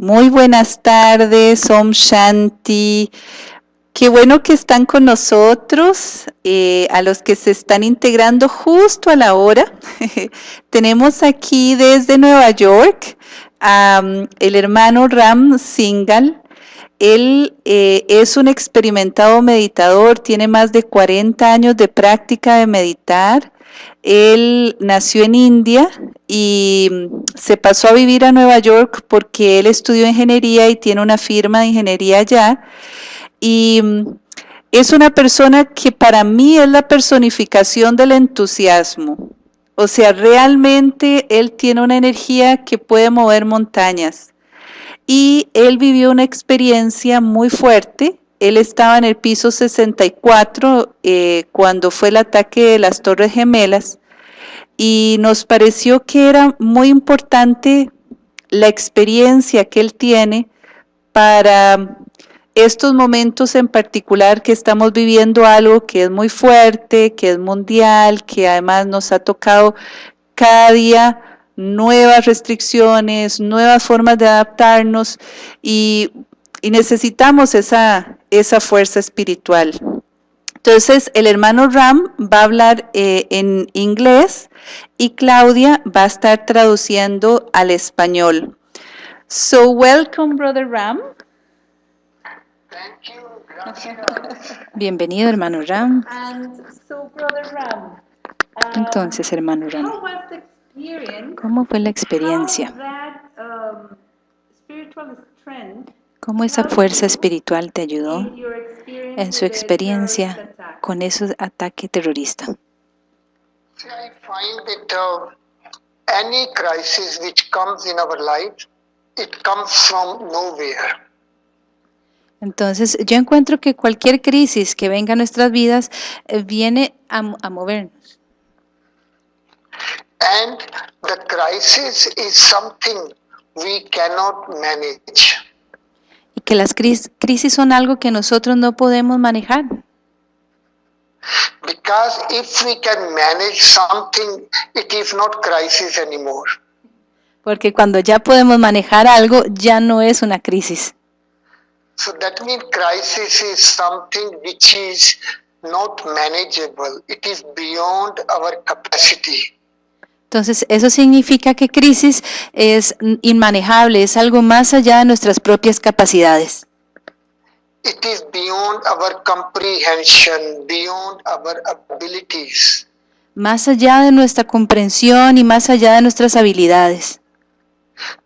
Muy buenas tardes, Om Shanti. Qué bueno que están con nosotros, eh, a los que se están integrando justo a la hora. Tenemos aquí desde Nueva York um, el hermano Ram Singal. Él eh, es un experimentado meditador, tiene más de 40 años de práctica de meditar. Él nació en India y mm, se pasó a vivir a Nueva York porque él estudió ingeniería y tiene una firma de ingeniería allá. Y mm, es una persona que para mí es la personificación del entusiasmo. O sea, realmente él tiene una energía que puede mover montañas. Y él vivió una experiencia muy fuerte. Él estaba en el piso 64 eh, cuando fue el ataque de las Torres Gemelas y nos pareció que era muy importante la experiencia que él tiene para estos momentos en particular que estamos viviendo algo que es muy fuerte, que es mundial, que además nos ha tocado cada día nuevas restricciones, nuevas formas de adaptarnos y, necesitamos esa, esa fuerza espiritual. Entonces, el hermano Ram va a hablar eh, en inglés y Claudia va a estar traduciendo al español. So, welcome, Brother Ram. Bienvenido, hermano Ram. Um, Entonces, hermano Ram, ¿cómo fue la experiencia? Um, ¿Cómo esa fuerza espiritual te ayudó en su experiencia con ese ataque terrorista? Entonces, yo encuentro que cualquier crisis que venga a nuestras vidas eh, viene a, a, movernos. And the crisis is something we cannot manage. Y que las crisis, crisis son algo que nosotros no podemos manejar. Because if we can manage something, it is not crisis anymore. Porque cuando ya podemos manejar algo, ya no es una crisis. So that means crisis is something which is not manageable. It is beyond our capacity. Entonces, eso significa que crisis es inmanejable, es algo más allá de nuestras propias capacidades. It is beyond our comprehension, beyond our abilities. Más allá de nuestra comprensión y más allá de nuestras habilidades.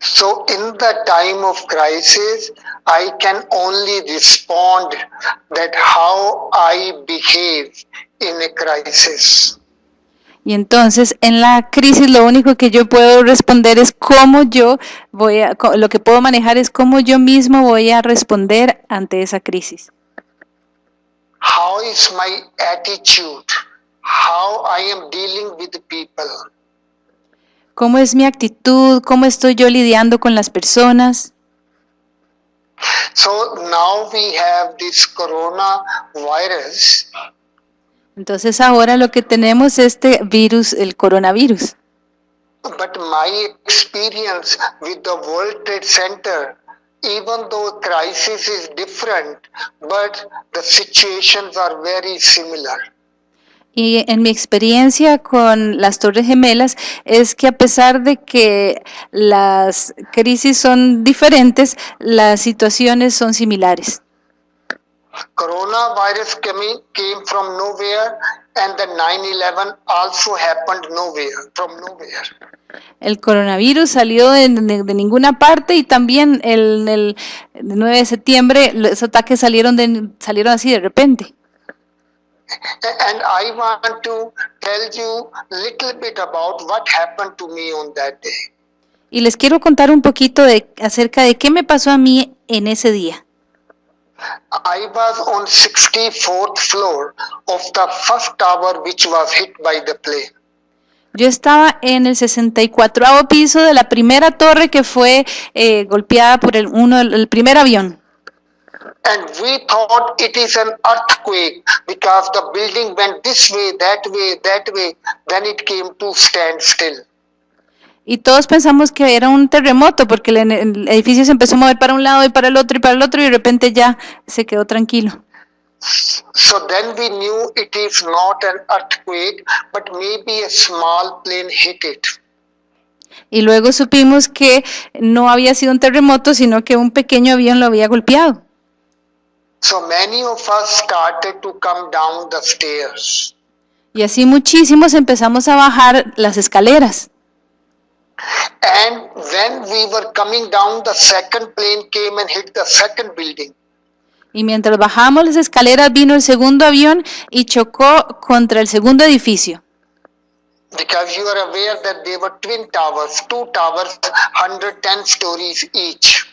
So in the time of crisis, I can only respond that how I behave in a crisis. Y entonces en la crisis lo único que yo puedo responder es cómo yo voy a, lo que puedo manejar es cómo yo mismo voy a responder ante esa crisis. How is my attitude? How I am dealing with people? ¿Cómo es mi actitud? ¿Cómo estoy yo lidiando con las personas? So now we have this coronavirus. Entonces ahora lo que tenemos es este virus, el coronavirus. But my experience with the World Trade Center, even though crisis is different, but the situations are very similar. Y en mi experiencia con las Torres Gemelas es que a pesar de que las crisis son diferentes, las situaciones son similares. Coronavirus came, from nowhere and the 9/11 also happened nowhere, from nowhere. El coronavirus salió de, de, de, ninguna parte y también el, el 9 de septiembre los ataques salieron, de, salieron así de repente. And I want to tell you little bit about what happened to me on that day. Y les quiero contar un poquito de acerca de qué me pasó a mí en ese día. I was on 64th floor of the first tower which was hit by the plane. Yo estaba en el 64 piso de la primera torre que fue eh, golpeada por el, uno, el primer avión. And we thought it is an earthquake because the building went this way, that way, that way. Then it came to stand still. Y todos pensamos que era un terremoto porque el, el edificio se empezó a mover para un lado y para el otro y para el otro y de repente ya se quedó tranquilo. So then we knew it is not an earthquake, but maybe a small plane hit it. Y luego supimos que no había sido un terremoto, sino que un pequeño avión lo había golpeado. So many of us started to come down the stairs. Y así muchísimos empezamos a bajar las escaleras. And when we were coming down, the second plane came and hit the second building. Y mientras bajábamos las escaleras vino el segundo avión y chocó contra el segundo edificio. Because you are aware that they were twin towers, two towers, 110 stories each.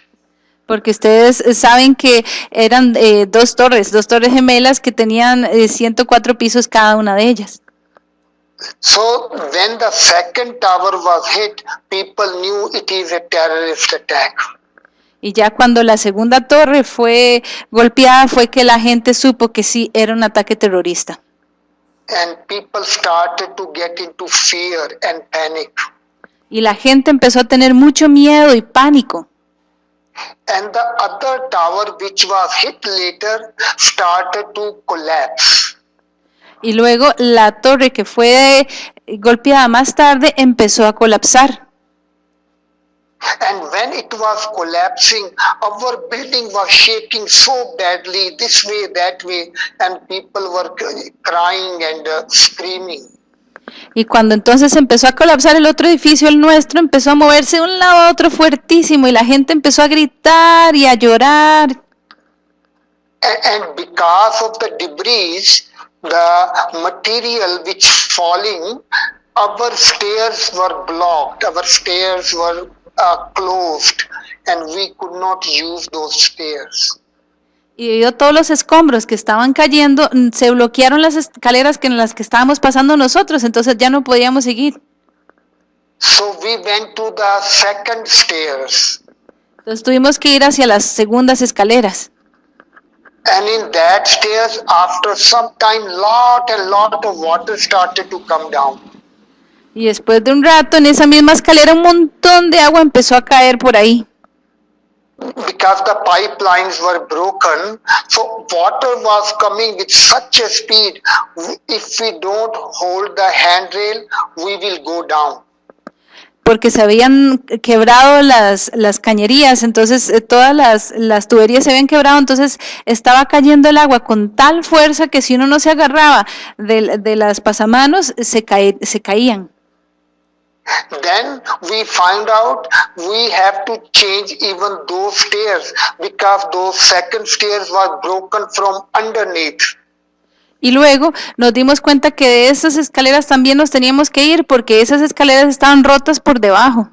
Porque ustedes eh, saben que eran eh, dos torres, dos torres gemelas que tenían eh, 104 pisos cada una de ellas. So when the second tower was hit, people knew it is a terrorist attack. Y ya cuando la segunda torre fue golpeada fue que la gente supo que sí era un ataque terrorista. And people started to get into fear and panic. Y la gente empezó a tener mucho miedo y pánico. And the other tower, which was hit later, started to collapse. Y luego la torre que fue golpeada más tarde empezó a colapsar. And when it was collapsing, our building was shaking so badly, this way, that way, and people were crying and uh, screaming. Y cuando entonces empezó a colapsar el otro edificio, el nuestro, empezó a moverse de un lado a otro fuertísimo y la gente empezó a gritar y a llorar. A- And because of the debris, the material which falling, our stairs were blocked, our stairs were uh, closed, and we could not use those stairs. Y todos los escombros que estaban cayendo, mm, se bloquearon las escaleras que en las que estábamos pasando nosotros, entonces ya no podíamos seguir. So we went to the second stairs, Entonces tuvimos que ir hacia las segundas escaleras. And in that stairs, after some time, lot and lot of water started to come down. Y después de un rato, en esa misma escalera, un montón de agua empezó a caer por ahí. because the pipelines were broken so water was coming with such a speed if we don't hold the handrail we will go down porque se habían quebrado las, las cañerías, entonces eh, todas las, las tuberías se habían quebrado, entonces estaba cayendo el agua con tal fuerza que si uno no se agarraba de, de las pasamanos, se, cae- se caían. then we find out we have to change even those stairs because those second stairs were broken from underneath Y luego nos dimos cuenta que de esas escaleras también nos teníamos que ir porque esas escaleras estaban rotas por debajo.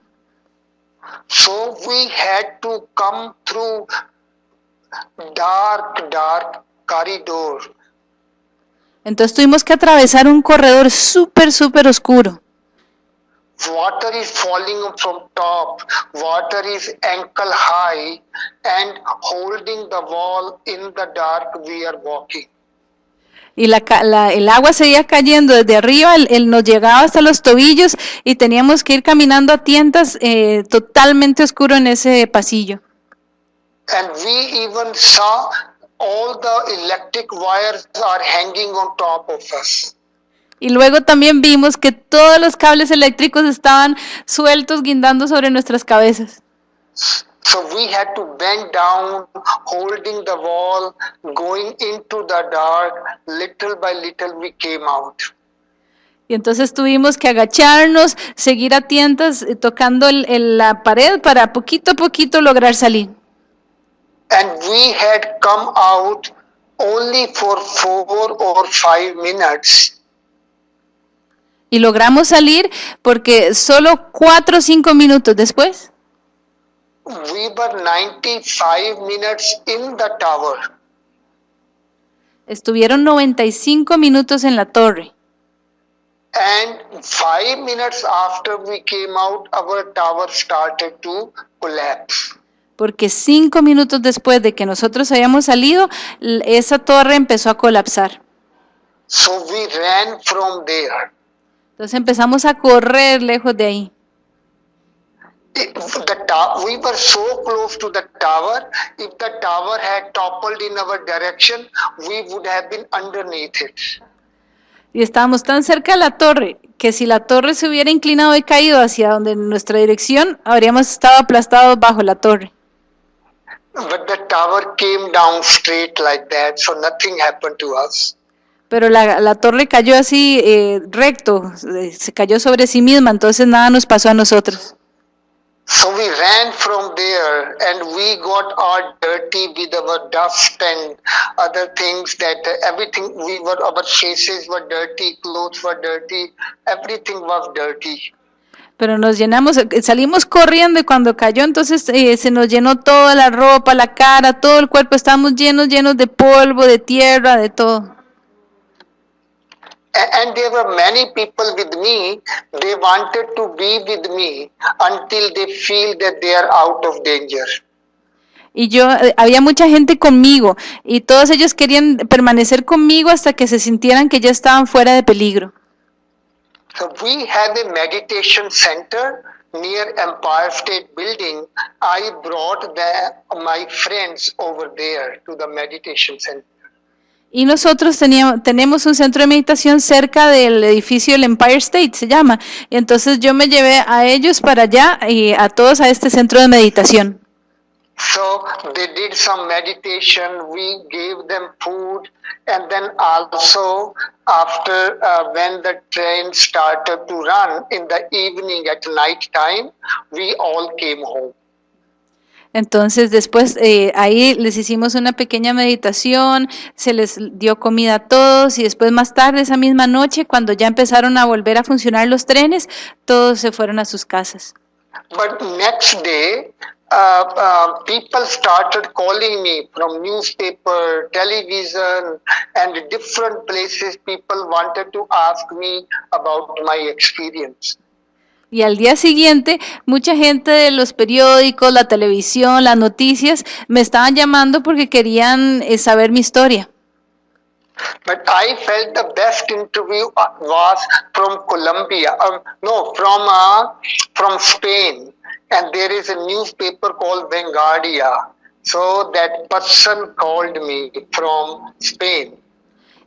so we had to come through dark dark corridor Entonces tuvimos que atravesar un corredor súper, súper oscuro. water is falling from top water is ankle high and holding the wall in the dark we are walking Y la, la- el agua seguía cayendo desde arriba, el, el nos llegaba hasta los tobillos y teníamos que ir caminando a tientas eh, totalmente oscuro en ese pasillo. and we even saw all the electric wires are hanging on top of us Y luego también vimos que todos los cables eléctricos estaban sueltos guindando sobre nuestras cabezas. So we had to bend down holding the wall going into the dark. Little by little we came out. Y entonces tuvimos que agacharnos, seguir a tientas eh, tocando el- el- la pared para poquito a poquito lograr salir. and we had come out only for four or five minutes. Y logramos salir porque solo cuatro o cinco minutos después we were 95 minutes in the tower estuvieron 95 minutos en la torre. and five minutes after we came out our tower started to collapse Porque cinco minutos después de que nosotros hayamos salido, esa torre empezó a colapsar. so we ran from there Entonces empezamos a correr lejos de ahí. If the tower, we were so close to the tower. If the tower had toppled in our direction, we would have been underneath it. Y estábamos tan cerca de la torre que si la torre se hubiera inclinado y caído hacia donde nuestra dirección, habríamos estado aplastados bajo la torre. But the tower came down straight like that, so nothing happened to us. Pero la, la torre cayó así eh, recto, eh, se cayó sobre sí misma, entonces nada nos pasó a nosotros. So we ran from there and we got all dirty with our dust and other things that everything we were, our faces were dirty, clothes were dirty, everything was dirty. Pero nos llenamos, salimos corriendo y cuando cayó entonces eh, se nos llenó toda la ropa, la cara, todo el cuerpo, estábamos llenos, llenos de polvo, de tierra, de todo. And there were many people with me, they wanted to be with me until they feel that they are out of danger. Y yo, eh, había mucha gente conmigo y todos ellos querían permanecer conmigo hasta que se sintieran que ya estaban fuera de peligro. So we have a meditation center near Empire State Building. I brought the, my friends over there to the meditation center. Y nosotros teníamos, tenemos un centro de meditación cerca del edificio del Empire State, se llama. Y entonces yo me llevé a ellos para allá y a todos a este centro de meditación. So they did some meditation. We gave them food, and then also after uh, when the train started to run in the evening at night time, we all came home. Entonces después eh, ahí les hicimos una pequeña meditación, se les dio comida a todos y después más tarde esa misma noche, cuando ya empezaron a volver a funcionar los trenes, todos se fueron a sus casas. But next day, uh, uh, people started calling me from newspaper, television, and different places. People wanted to ask me about my experience. Y al día siguiente, mucha gente de los periódicos, la televisión, las noticias, me estaban llamando porque querían eh, saber mi historia. But I felt the best interview was from Colombia. Um, no, from uh, from Spain, and there is a newspaper called Vanguardia. So that person called me from Spain.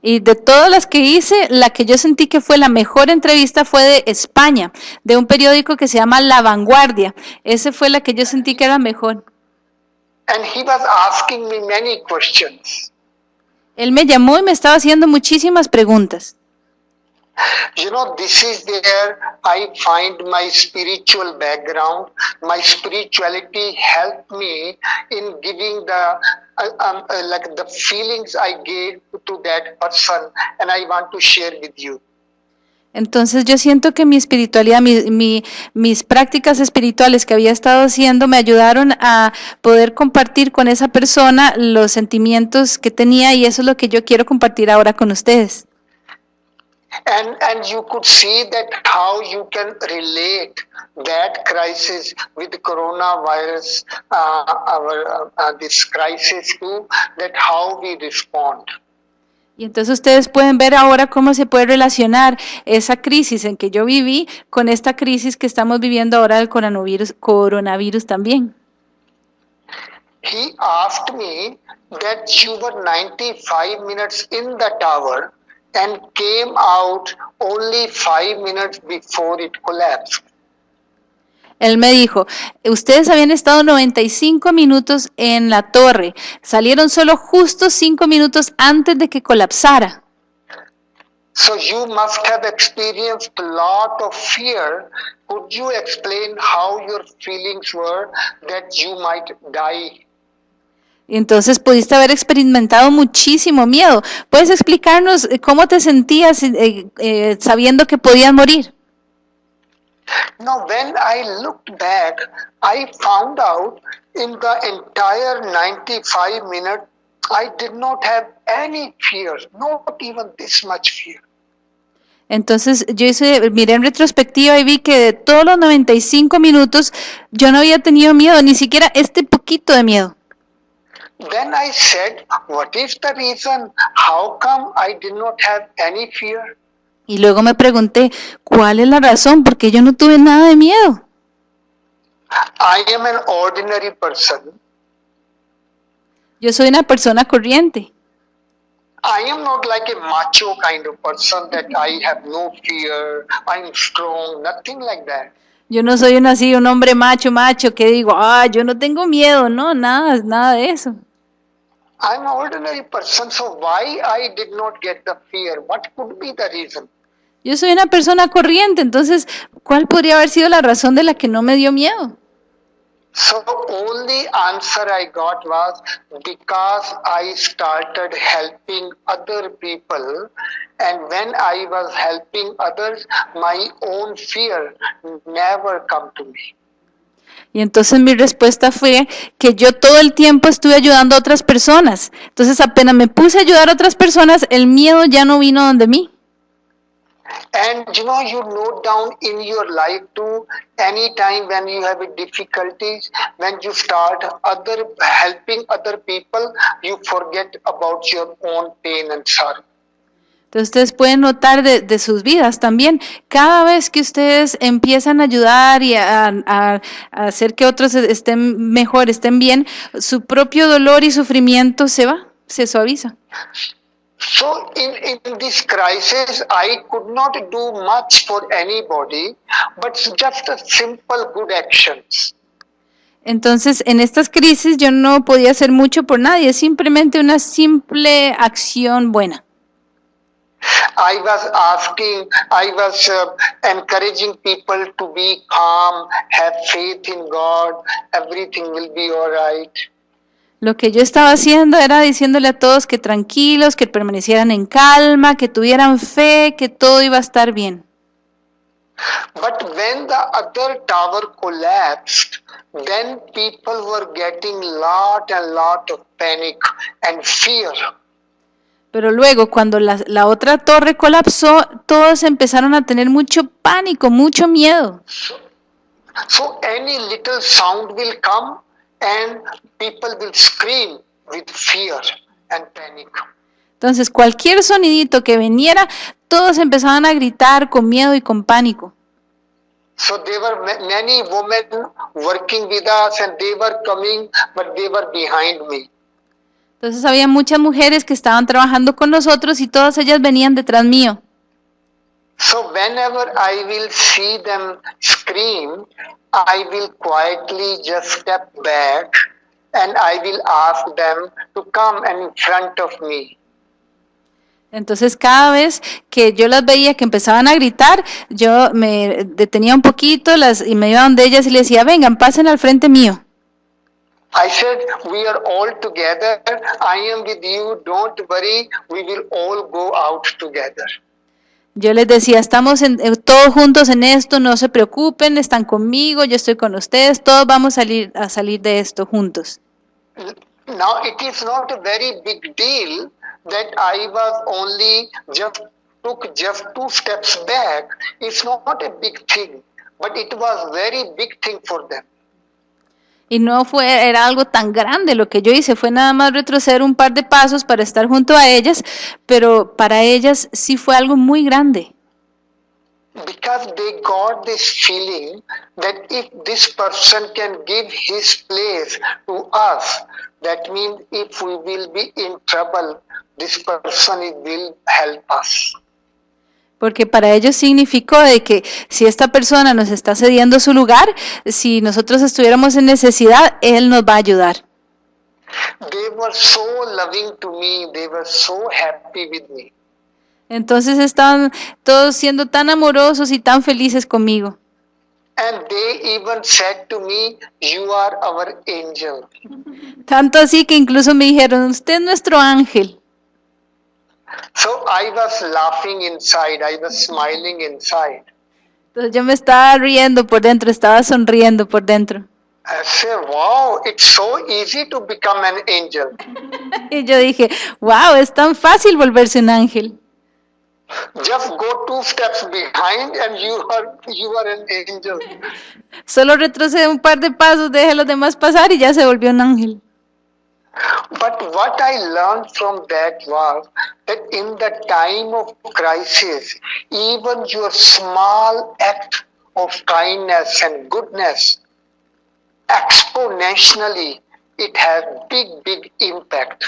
Y de todas las que hice, la que yo sentí que fue la mejor entrevista fue de España, de un periódico que se llama La Vanguardia. Esa fue la que yo sentí que era mejor. And he was asking me many questions. Él me llamó y me estaba haciendo muchísimas preguntas. You know, this is where I find my spiritual background. My spirituality helped me in giving the um, uh, like the feelings I gave to that person, and I want to share with you. Entonces yo siento que mi espiritualidad, mi- mi- mis prácticas espirituales que había estado haciendo me ayudaron a poder compartir con esa persona los sentimientos que tenía y eso es lo que yo quiero compartir ahora con ustedes. And and you could see that how you can relate that crisis with coronavirus, uh, our uh, uh, this crisis too. That how we respond. Y entonces ustedes pueden ver ahora cómo se puede relacionar esa crisis en que yo viví con esta crisis que estamos viviendo ahora del coronavirus, coronavirus también. He asked me that you were 95 minutes in the tower and came out only five minutes before it collapsed. Él me dijo, ustedes habían estado 95 minutos en la torre, salieron solo justo 5 minutos antes de que colapsara. So you must have experienced a lot of fear. Could you explain how your feelings were that you might die? Entonces pudiste haber experimentado muchísimo miedo. ¿Puedes explicarnos eh, cómo te sentías eh, eh, sabiendo que podías morir? Now, when I looked back, I found out in the entire 95 minutes, I did not have any fear, not even this much fear. Entonces yo hice, miré en retrospectiva y vi que de todos los 95 minutos yo no había tenido miedo, ni siquiera este poquito de miedo. Then I said, What is the reason? How come I did not have any fear? Y luego me pregunté, ¿cuál es la razón? Porque yo no tuve nada de miedo. I am an ordinary person. Yo soy una persona corriente. I am not like a macho kind of person that I have no fear, I'm strong, nothing like that. Yo no soy un así, un hombre macho, macho, que digo, ah, yo no tengo miedo, no, nada, nada de eso. I'm an ordinary person, so why I did not get the fear? What could be the reason? Yo soy una persona corriente, entonces, ¿cuál podría haber sido la razón de la que no me dio miedo? So only answer I got was because I started helping other people and when I was helping others my own fear never come to me. Y entonces mi respuesta fue que yo todo el tiempo estuve ayudando a otras personas. Entonces apenas me puse a ayudar a otras personas, el miedo ya no vino donde mí. And you know, you note down in your life too, any time when you have difficulties, when you start other helping other people, you forget about your own pain and sorrow. Entonces ustedes pueden notar de, de sus vidas también, cada vez que ustedes empiezan a ayudar y a, a- a hacer que otros estén mejor, estén bien, su propio dolor y sufrimiento se va, se suaviza. So in, in this crisis, I could not do much for anybody, but just a simple good actions. Entonces, en estas crisis yo no podía hacer mucho por nadie, simplemente una simple acción buena. I was asking, I was uh, encouraging people to be calm, have faith in God, everything will be all right. Lo que yo estaba haciendo era diciéndole a todos que tranquilos, que permanecieran en calma, que tuvieran fe, que todo iba a estar bien. But when the other tower collapsed, then people were getting lot and lot of panic and fear. Pero luego, cuando la, la otra torre colapsó, todos empezaron a tener mucho pánico, mucho miedo. So any little sound will come and people will scream with fear and panic. Entonces, cualquier sonidito que viniera, todos empezaban a gritar con miedo y con pánico. So there were ma- many women working with us and they were coming, but they were behind me. Entonces, había muchas mujeres que estaban trabajando con nosotros y todas ellas venían detrás mío. So whenever I will see them scream, I will quietly just step back and I will ask them to come in front of me. Entonces, cada vez que yo las veía que empezaban a gritar, yo me detenía un poquito las, y me iba donde ellas y les decía, vengan, pasen al frente mío. I said, we are all together. I am with you. Don't worry. We will all go out together. Yo les decía, estamos en- eh, todos juntos en esto, no se preocupen, están conmigo, yo estoy con ustedes, todos vamos a salir, a salir de esto juntos. Now it is not a very big deal that I was only just took just two steps back. It's not a big thing, but it was very big thing for them. Y no fue, era algo tan grande lo que yo hice, fue nada más retroceder un par de pasos para estar junto a ellas, pero para ellas sí fue algo muy grande. because they got this feeling that if this person can give his place to us, that means if we will be in trouble, this person will help us. Porque para ellos significó de que si esta persona nos está cediendo su lugar, si nosotros estuviéramos en necesidad, Él nos va a ayudar. They were so loving to me, they were so happy with me. Entonces estaban todos siendo tan amorosos y tan felices conmigo. And they even said to me, You are our angel. Tanto así que incluso me dijeron, usted es nuestro ángel. So I was laughing inside, I was smiling inside. Entonces yo me estaba riendo por dentro, estaba sonriendo por dentro. I said, Wow, it's so easy to become an angel. Y yo dije, wow, es tan fácil volverse un ángel. Just go two steps behind and you are you are an angel. Solo retrocede un par de pasos, deje a los demás pasar y ya se volvió un ángel. But what I learned from that was that in the time of crisis, even your small act of kindness and goodness exponentially, it has big, big impact.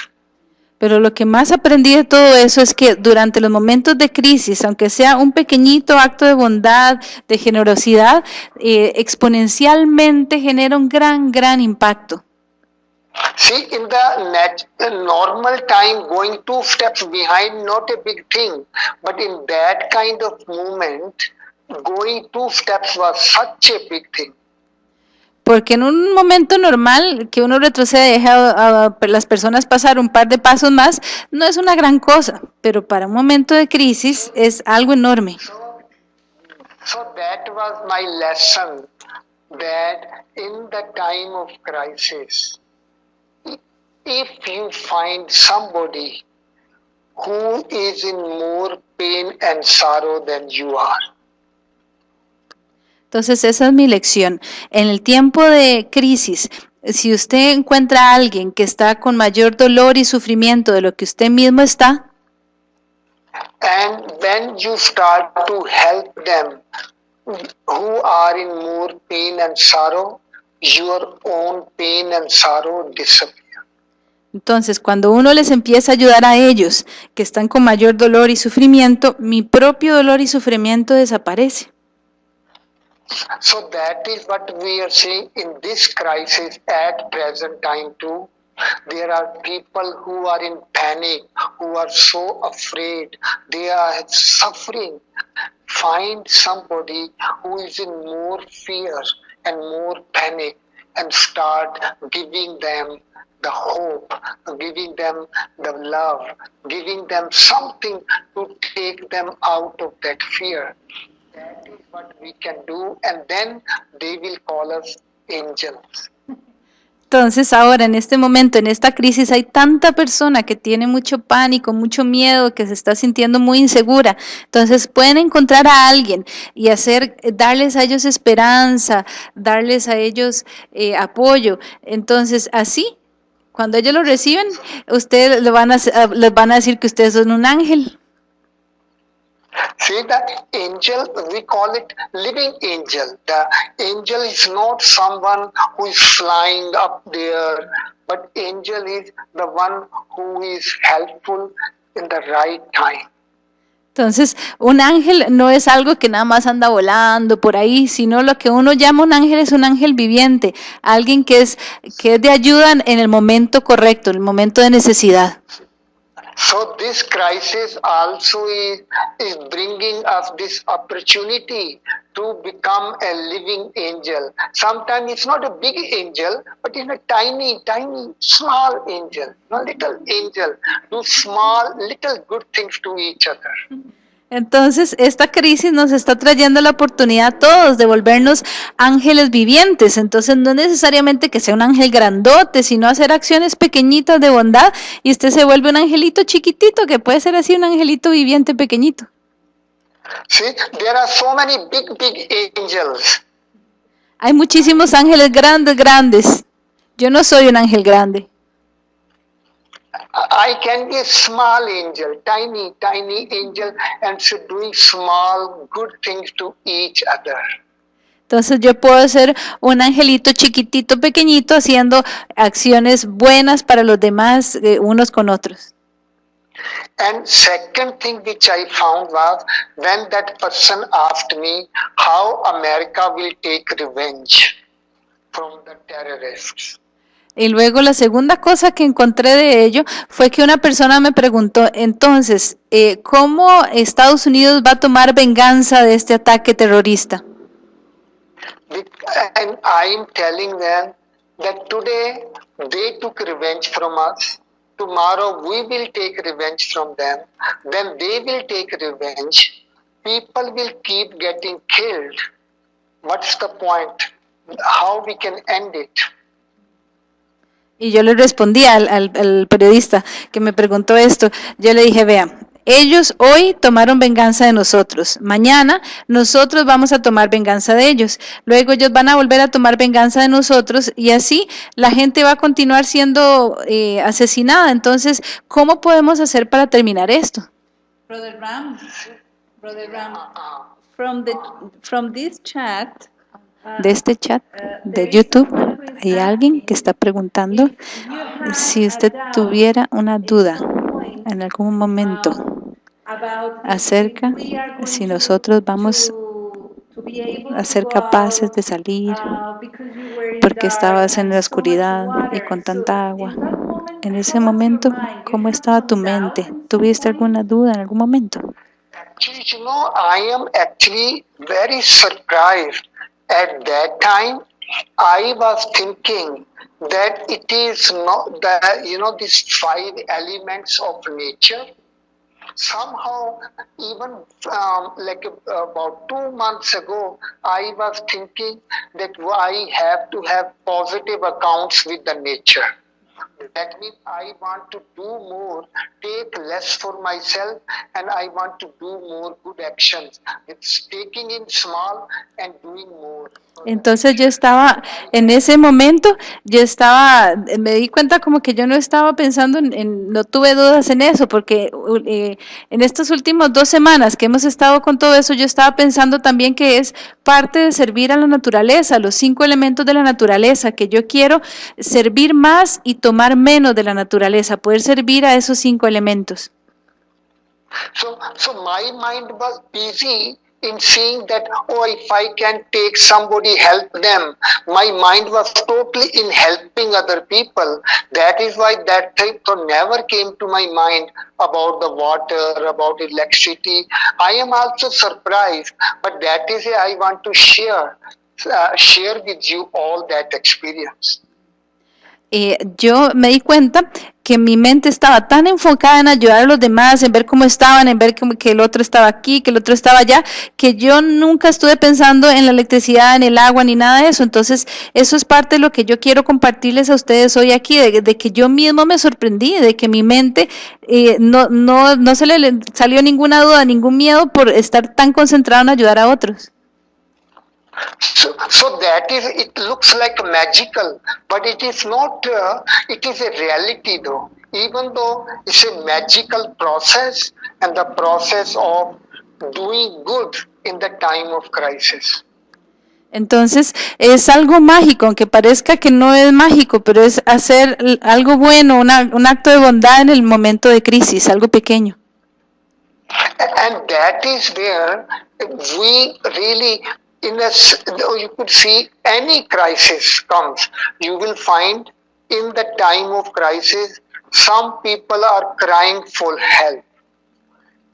Pero lo que más aprendí de todo eso es que durante los momentos de crisis, aunque sea un pequeñito acto de bondad, de generosidad, eh, exponencialmente genera un gran, gran impacto. See, in the normal time, going two steps behind, not a big thing. But in that kind of movement, going two steps was such a big thing. Porque en un momento normal que uno retrocede y deja a, a las personas pasar un par de pasos más, no es una gran cosa, pero para un momento de crisis es algo enorme. So, so that was my lesson that in the time of crisis, if you find somebody who is in more pain and sorrow than you are, Entonces esa es mi lección. En el tiempo de crisis, si usted encuentra a alguien que está con mayor dolor y sufrimiento de lo que usted mismo está, and when you start to help them who are in more pain and sorrow, your own pain and sorrow disappear. Entonces cuando uno les empieza a ayudar a ellos que están con mayor dolor y sufrimiento, mi propio dolor y sufrimiento desaparece. So that is what we are seeing in this crisis at present time too. There are people who are in panic, who are so afraid, they are suffering. Find somebody who is in more fear and more panic and start giving them the hope, giving them the love, giving them something to take them out of that fear. That is what we can do, and then they will call us angels. Entonces ahora en este momento, en esta crisis, hay tanta persona que tiene mucho pánico, mucho miedo, que se está sintiendo muy insegura. Entonces pueden encontrar a alguien y hacer, darles a ellos esperanza, darles a ellos eh, apoyo. Entonces así, cuando ellos lo reciben, ustedes le van a, les van a decir que ustedes son un ángel. See that angel, we call it living angel. The angel is not someone who is flying up there, but angel is the one who is helpful in the right time. Entonces, un ángel no es algo que nada más anda volando por ahí, sino lo que uno llama un ángel es un ángel viviente, alguien que es, que es de ayuda en el momento correcto, en el momento de necesidad. So this crisis also is, is bringing us this opportunity to become a living angel. Sometimes it's not a big angel, but it's a tiny, tiny, small angel, a little angel, do small, little good things to each other. Hmm. Entonces, esta crisis nos está trayendo la oportunidad a todos de volvernos ángeles vivientes. Entonces, no necesariamente que sea un ángel grandote, sino hacer acciones pequeñitas de bondad y usted se vuelve un angelito chiquitito, que puede ser así un angelito viviente pequeñito. See, there are so many big, big angels. Hay muchísimos ángeles grandes, grandes. Yo no soy un ángel grande. I can be a small angel, tiny, tiny angel, and so doing small, good things to each other. Entonces yo puedo ser un angelito chiquitito, pequeñito, haciendo acciones buenas para los demás, eh, unos con otros. And second thing which I found was when that person asked me how America will take revenge from the terrorists. Y luego la segunda cosa que encontré de ello fue que una persona me preguntó, entonces, eh, ¿cómo Estados Unidos va a tomar venganza de este ataque terrorista? And I'm telling them that today they took revenge from us. Tomorrow we will take revenge from them. Then they will take revenge. People will keep getting killed. What's the point? How we can end it? Y yo le respondí al, al- al periodista que me preguntó esto, yo le dije, vea, ellos hoy tomaron venganza de nosotros, mañana nosotros vamos a tomar venganza de ellos, luego ellos van a volver a tomar venganza de nosotros y así la gente va a continuar siendo eh, asesinada. Entonces, ¿cómo podemos hacer para terminar esto? Brother Ram, Brother Ram, from, the, from this chat, de este chat de YouTube hay alguien que está preguntando si usted tuviera una duda en algún momento acerca si nosotros vamos a ser capaces de salir porque estabas en la oscuridad y con tanta agua. En ese momento, ¿cómo estaba tu mente? ¿Tuviste alguna duda en algún momento? At that time, I was thinking that it is not the, you know, these five elements of nature. Somehow, even um, like uh, about two months ago, I was thinking that I have to have positive accounts with the nature. That means I want to do more, take less for myself, and I want to do more good actions. It's taking in small and doing more. Entonces yo estaba, en ese momento, yo estaba, me di cuenta como que yo no estaba pensando en, en no tuve dudas en eso, porque eh, en estas últimas dos semanas que hemos estado con todo eso, yo estaba pensando también que es parte de servir a la naturaleza, los cinco elementos de la naturaleza, que yo quiero servir más y tomar menos de la naturaleza, poder servir a esos cinco elementos. In seeing that, oh, if I can take somebody, help them. My mind was totally in helping other people. That is why that thing never came to my mind about the water, about electricity. I am also surprised, but that is I want to share, uh, share with you all that experience. Eh, yo me di cuenta que mi mente estaba tan enfocada en ayudar a los demás, en ver cómo estaban, en ver que el otro estaba aquí, que el otro estaba allá, que yo nunca estuve pensando en la electricidad, en el agua, ni nada de eso. Entonces, eso es parte de lo que yo quiero compartirles a ustedes hoy aquí, de, de que yo mismo me sorprendí, de que mi mente eh, no, no, no se le salió ninguna duda, ningún miedo por estar tan concentrado en ayudar a otros. So, so that is, it looks like magical, but it is not, uh, it is a reality though. Even though it's a magical process and the process of doing good in the time of crisis. Entonces es algo mágico, aunque parezca que no es mágico, pero es hacer algo bueno, una, un acto de bondad en el momento de crisis, algo pequeño. And that is where we really in a, you could see any crisis comes, you will find in the time of crisis, some people are crying for help.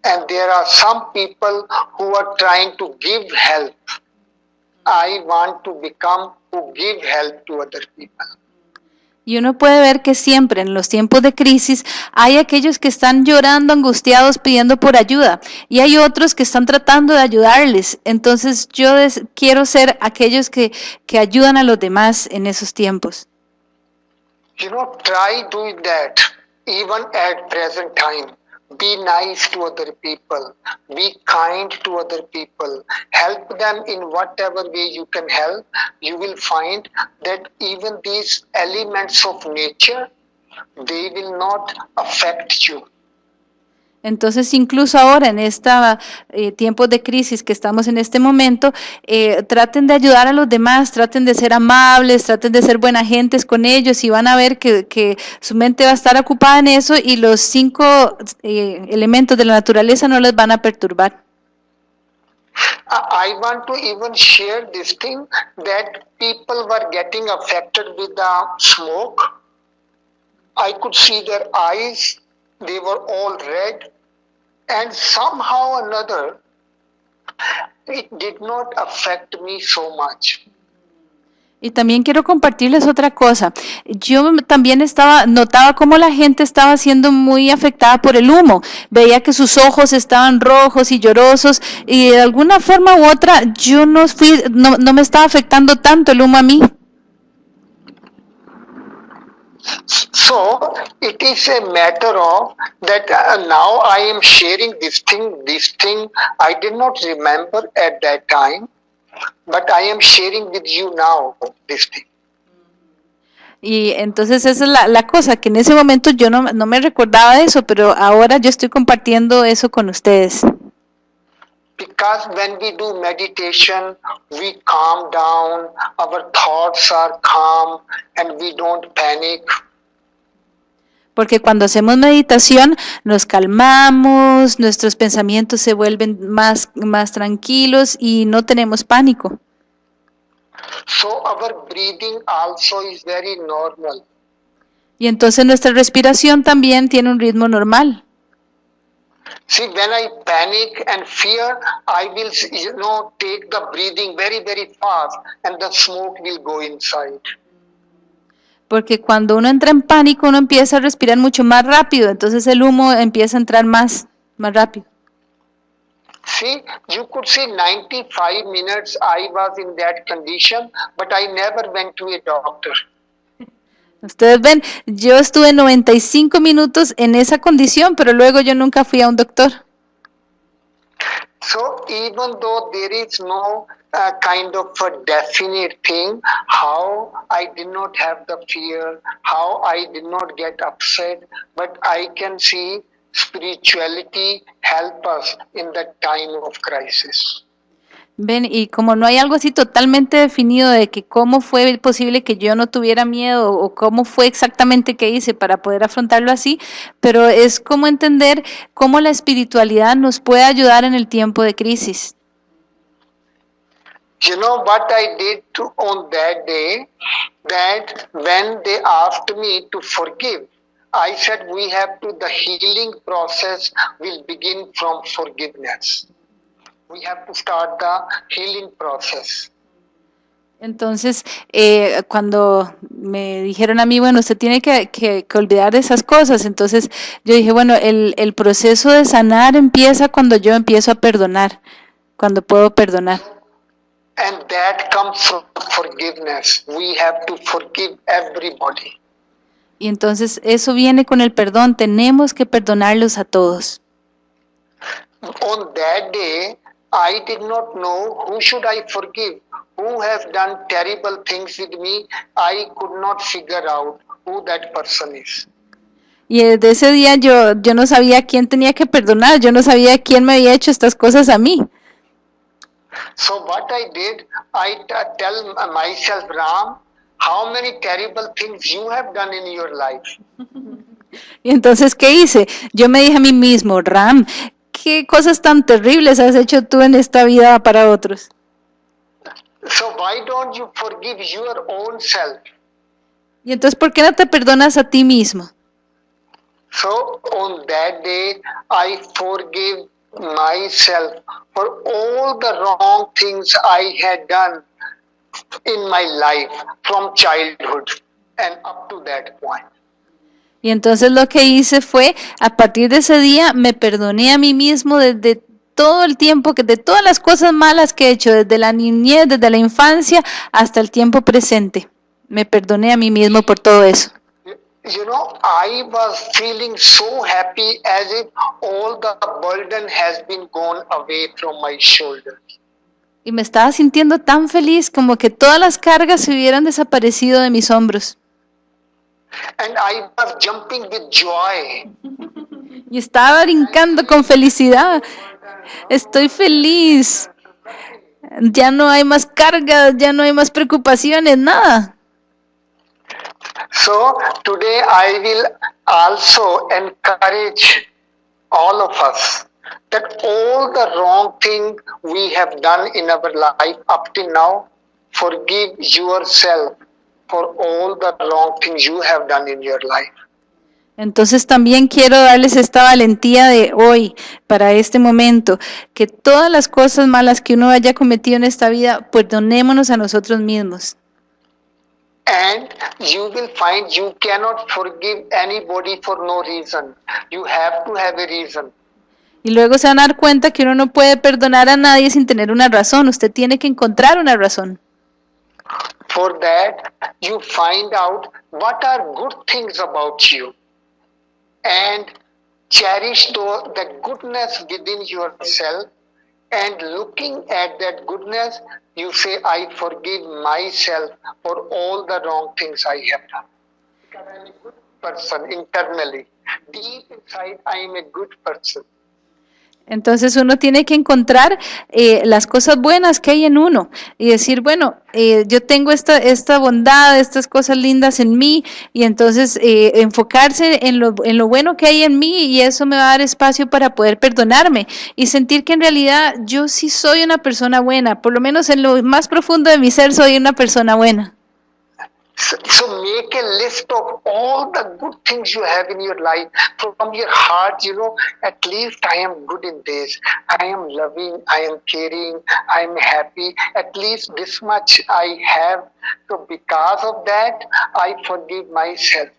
And there are some people who are trying to give help. I want to become who give help to other people. Y uno puede ver que siempre en los tiempos de crisis hay aquellos que están llorando, angustiados, pidiendo por ayuda. Y hay otros que están tratando de ayudarles. Entonces yo quiero ser aquellos que, que ayudan a los demás en esos tiempos. Be nice to other people. Be kind to other people. Help them in whatever way you can help. You will find that even these elements of nature, they will not affect you. Entonces, incluso ahora en este eh, tiempo de crisis que estamos en este momento, eh, traten de ayudar a los demás, traten de ser amables, traten de ser buena gentes con ellos y van a ver que, su mente va a estar ocupada en eso y los cinco eh, elementos de la naturaleza no les van a perturbar. I want to even share this thing that people were getting affected with the smoke. I could see their eyes they were all red and somehow or another it did not affect me so much. Y también quiero compartirles otra cosa. Yo también estaba, notaba cómo la gente estaba siendo muy afectada por el humo. Veía que sus ojos estaban rojos y llorosos y de alguna forma u otra yo no fui, no, no me estaba afectando tanto el humo a mí. So it is a matter of that uh, now I am sharing this thing, this thing I did not remember at that time, but I am sharing with you now this thing. Y entonces esa es la, la, cosa, que en ese momento yo no, no me recordaba eso, pero ahora yo estoy compartiendo eso con ustedes. Because when we do meditation, we calm down, our thoughts are calm, and we don't panic. Porque cuando hacemos meditación nos calmamos, nuestros pensamientos se vuelven más, más tranquilos y no tenemos pánico. So our breathing also is very normal. Y entonces nuestra respiración también tiene un ritmo normal. See, when I panic and fear, I will, you know, take the breathing very, very fast, and the smoke will go inside. Porque cuando uno entra en pánico, uno empieza a respirar mucho más rápido, entonces el humo empieza a entrar más, más rápido. See, you could say 95 minutes I was in that condition, but I never went to a doctor. Ustedes ven, yo estuve 95 minutos en esa condición, pero luego yo nunca fui a un doctor. So even though there is no uh, kind of a definite thing, how I did not have the fear, how I did not get upset, but I can see spirituality help us in the time of crisis. Ven, y como no hay algo así totalmente definido de que cómo fue posible que yo no tuviera miedo o cómo fue exactamente que hice para poder afrontarlo así, pero es como entender cómo la espiritualidad nos puede ayudar en el tiempo de crisis. You know what I did to, on that day? That when they asked me to forgive, I said we have to, the healing process will begin from forgiveness. We have to start the healing process. Entonces, eh, cuando me dijeron a mí, bueno, usted tiene que, que- que olvidar de esas cosas, entonces yo dije, bueno, el, el proceso de sanar empieza cuando yo empiezo a perdonar, cuando puedo perdonar. And that comes from forgiveness. We have to forgive everybody. Y entonces eso viene con el perdón, tenemos que perdonarlos a todos. On that day, I did not know who should I forgive. Who has done terrible things with me? I could not figure out who that person is. Y desde ese día yo, yo no sabía quién tenía que perdonar, yo no sabía quién me había hecho estas cosas a mí. So what I did, I tell myself, Ram, how many terrible things you have done in your life. Y entonces, ¿qué hice? Yo me dije a mí mismo, Ram, ¿qué cosas tan terribles has hecho tú en esta vida para otros? So why don't you forgive your own self? Y entonces, ¿por qué no te perdonas a ti mismo? So on that day, I forgive myself for all the wrong things I had done in my life from childhood and up to that point. Y entonces lo que hice fue, a partir de ese día, me perdoné a mí mismo desde todo el tiempo, que de todas las cosas malas que he hecho, desde la niñez, desde la infancia hasta el tiempo presente. Me perdoné a mí mismo por todo eso. You know, I was feeling so happy as if all the burden has been gone away from my shoulders. Y me estaba sintiendo tan feliz como que todas las cargas se hubieran desaparecido de mis hombros. And I was jumping with joy. Y estaba brincando con felicidad. Estoy feliz. Ya no hay más cargas, ya no hay más preocupaciones, nada. So today I will also encourage all of us that all the wrong thing we have done in our life up till now, forgive yourself for all the wrong things you have done in your life. Entonces también quiero darles esta valentía de hoy, para este momento, que todas las cosas malas que uno haya cometido en esta vida, perdonémonos a nosotros mismos. And you will find you cannot forgive anybody for no reason. You have to have a reason. Y luego se van a dar cuenta que uno no puede perdonar a nadie sin tener una razón. Usted tiene que encontrar una razón. For that, you find out what are good things about you and cherish the, goodness within yourself. And looking at that goodness, you say, I forgive myself for all the wrong things I have done. Because I'm a good person internally. Deep inside, I am a good person. Entonces uno tiene que encontrar eh, las cosas buenas que hay en uno y decir, bueno, eh, yo tengo esta, esta bondad, estas cosas lindas en mí y entonces eh, enfocarse en lo, en lo bueno que hay en mí y eso me va a dar espacio para poder perdonarme y sentir que en realidad yo sí soy una persona buena, por lo menos en lo más profundo de mi ser soy una persona buena. So, make a list of all the good things you have in your life from your heart. You know, at least I am good in this. I am loving. I am caring. I am happy. At least this much I have. So because of that, I forgive myself.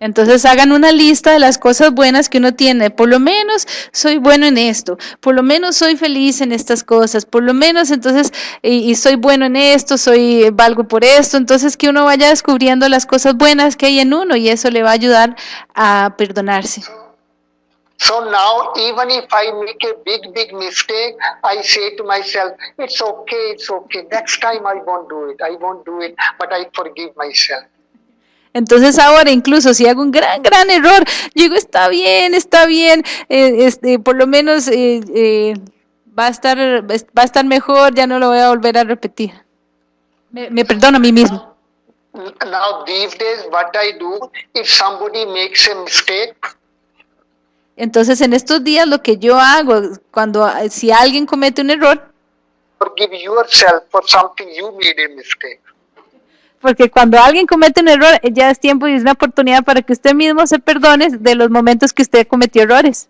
Entonces hagan una lista de las cosas buenas que uno tiene. Por lo menos soy bueno en esto, por lo menos soy feliz en estas cosas, por lo menos entonces, y, soy bueno en esto, soy valgo por esto. Entonces que uno vaya descubriendo las cosas buenas que hay en uno y eso le va a ayudar a perdonarse. So now, even if I make a big, big mistake, I say to myself, it's okay, it's okay. Next time I won't do it. I won't do it, but I forgive myself. Entonces ahora incluso si hago un gran, gran error, digo, está bien, está bien, eh, este, por lo menos eh, eh, va, a estar, va a estar mejor, ya no lo voy a volver a repetir. Me, me perdono a mí mismo. Now these days what I do, if somebody makes a mistake, entonces en estos días lo que yo hago, cuando si alguien comete un error, forgive yourself for something you made a mistake. Porque cuando alguien comete un error, ya es tiempo y es una oportunidad para que usted mismo se perdone de los momentos que usted cometió errores.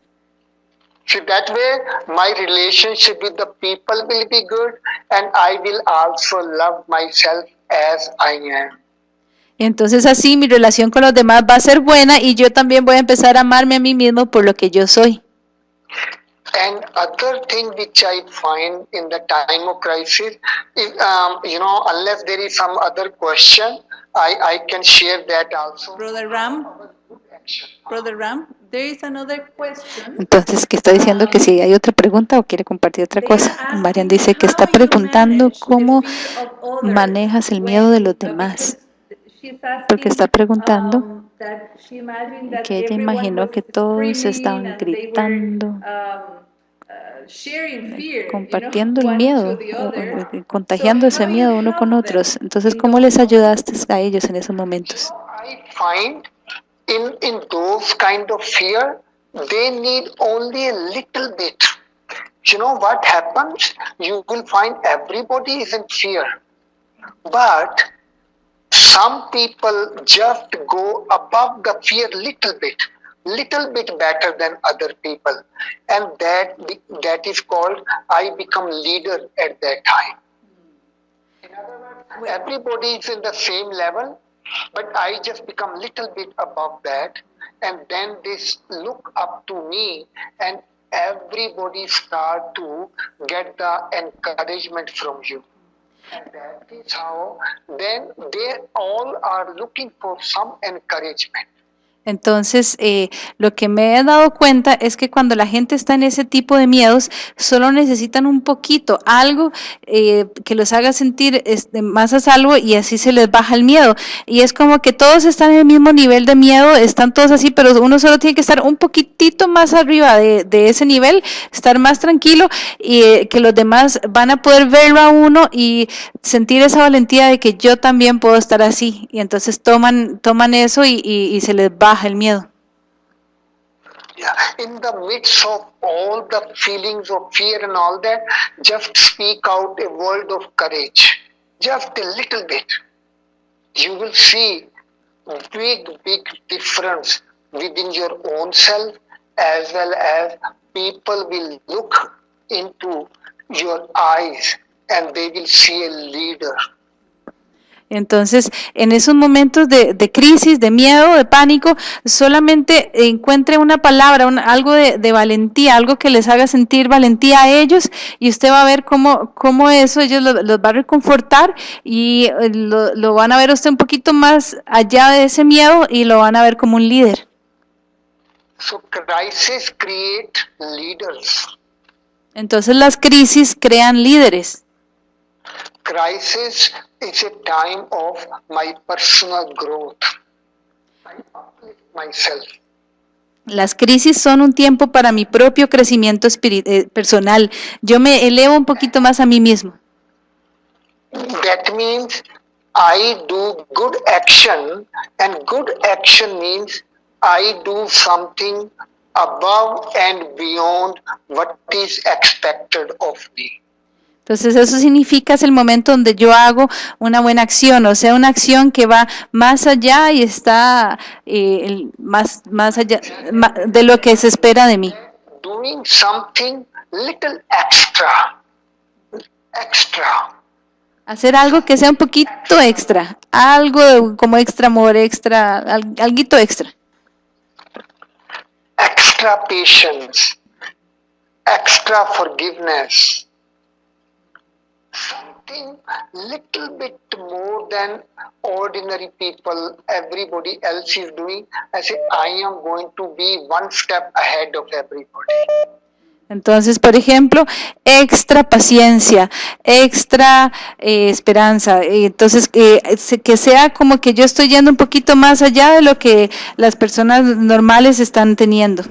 So that way, my relationship with the people will be good, and I will also love myself as I am. Entonces así mi relación con los demás va a ser buena y yo también voy a empezar a amarme a mí mismo por lo que yo soy. And other thing which I find in the time of crisis, is, um, you know, unless there is some other question, I, I can share that also. Brother Ram, Brother Ram, there is another question. Entonces, ¿qué está diciendo? Que si hay otra pregunta o quiere compartir otra cosa. Marian dice que está preguntando cómo manejas el miedo de los demás. Porque está preguntando que ella imaginó que todos estaban gritando, compartiendo el miedo, contagiando ese miedo uno con otros. Entonces, ¿cómo les ayudaste a ellos en esos momentos? In, in those kind of fear, they need only a little bit. You know what happens? You will find everybody is in fear. But some people just go above the fear little bit little bit better than other people. And that that is called i become leader at that time. In other words everybody is in the same level but i just become little bit above that. And then they look up to me and everybody start to get the encouragement from you that is how then they all are looking for some encouragement Entonces, eh, lo que me he dado cuenta es que cuando la gente está en ese tipo de miedos, solo necesitan un poquito, algo eh, que los haga sentir este, más a salvo y así se les baja el miedo. Y es como que todos están en el mismo nivel de miedo, están todos así, pero uno solo tiene que estar un poquitito más arriba de, ese nivel, estar más tranquilo y eh, que los demás van a poder verlo a uno y sentir esa valentía de que yo también puedo estar así. Y entonces toman, toman eso y, y, y se les baja el miedo. Yeah, in the midst of all the feelings of fear and all that, just speak out a word of courage. Just a little bit. You will see big, big difference within your own self as well as people will look into your eyes and they will see a leader. Entonces, en esos momentos de, de, crisis, de miedo, de pánico, solamente encuentre una palabra, un, algo de, de, valentía, algo que les haga sentir valentía a ellos y usted va a ver cómo, cómo eso ellos los, los va a reconfortar y eh, lo, lo, van a ver usted un poquito más allá de ese miedo y lo van a ver como un líder. So crisis create leaders. Entonces las crisis crean líderes. Crisis is a time of my personal growth. Myself. Las crisis son un tiempo para mi propio crecimiento eh, personal. Yo me elevo un poquito más a mí mismo. That means I do good action, and good action means I do something above and beyond what is expected of me. Entonces eso significa es el momento donde yo hago una buena acción, o sea, una acción que va más allá y está eh, más, más allá de lo que se espera de mí. Doing something little extra, extra. Hacer algo que sea un poquito extra, algo como extra amor, extra, al- alguito extra. extra patience, extra forgiveness, something little bit more than ordinary people, everybody else is doing. I say, I am going to be one step ahead of everybody. Entonces, por ejemplo, extra paciencia, extra eh, esperanza. Eh, Entonces, se- que sea como que yo estoy yendo un poquito más allá de lo que las personas normales están teniendo.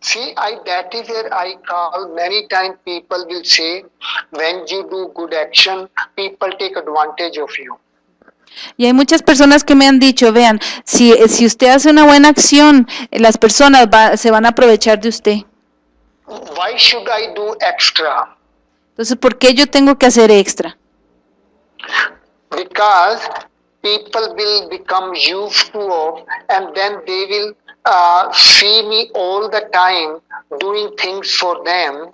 See, I, that is where I call many times people will say, when you do good action, people take advantage of you. Y hay muchas personas que me han dicho, vean, si, si usted hace una buena acción, las personas va- se van a aprovechar de usted. Why should I do extra? Entonces, ¿por qué yo tengo que hacer extra? because people will become of and then they will uh, see me all the time doing things for them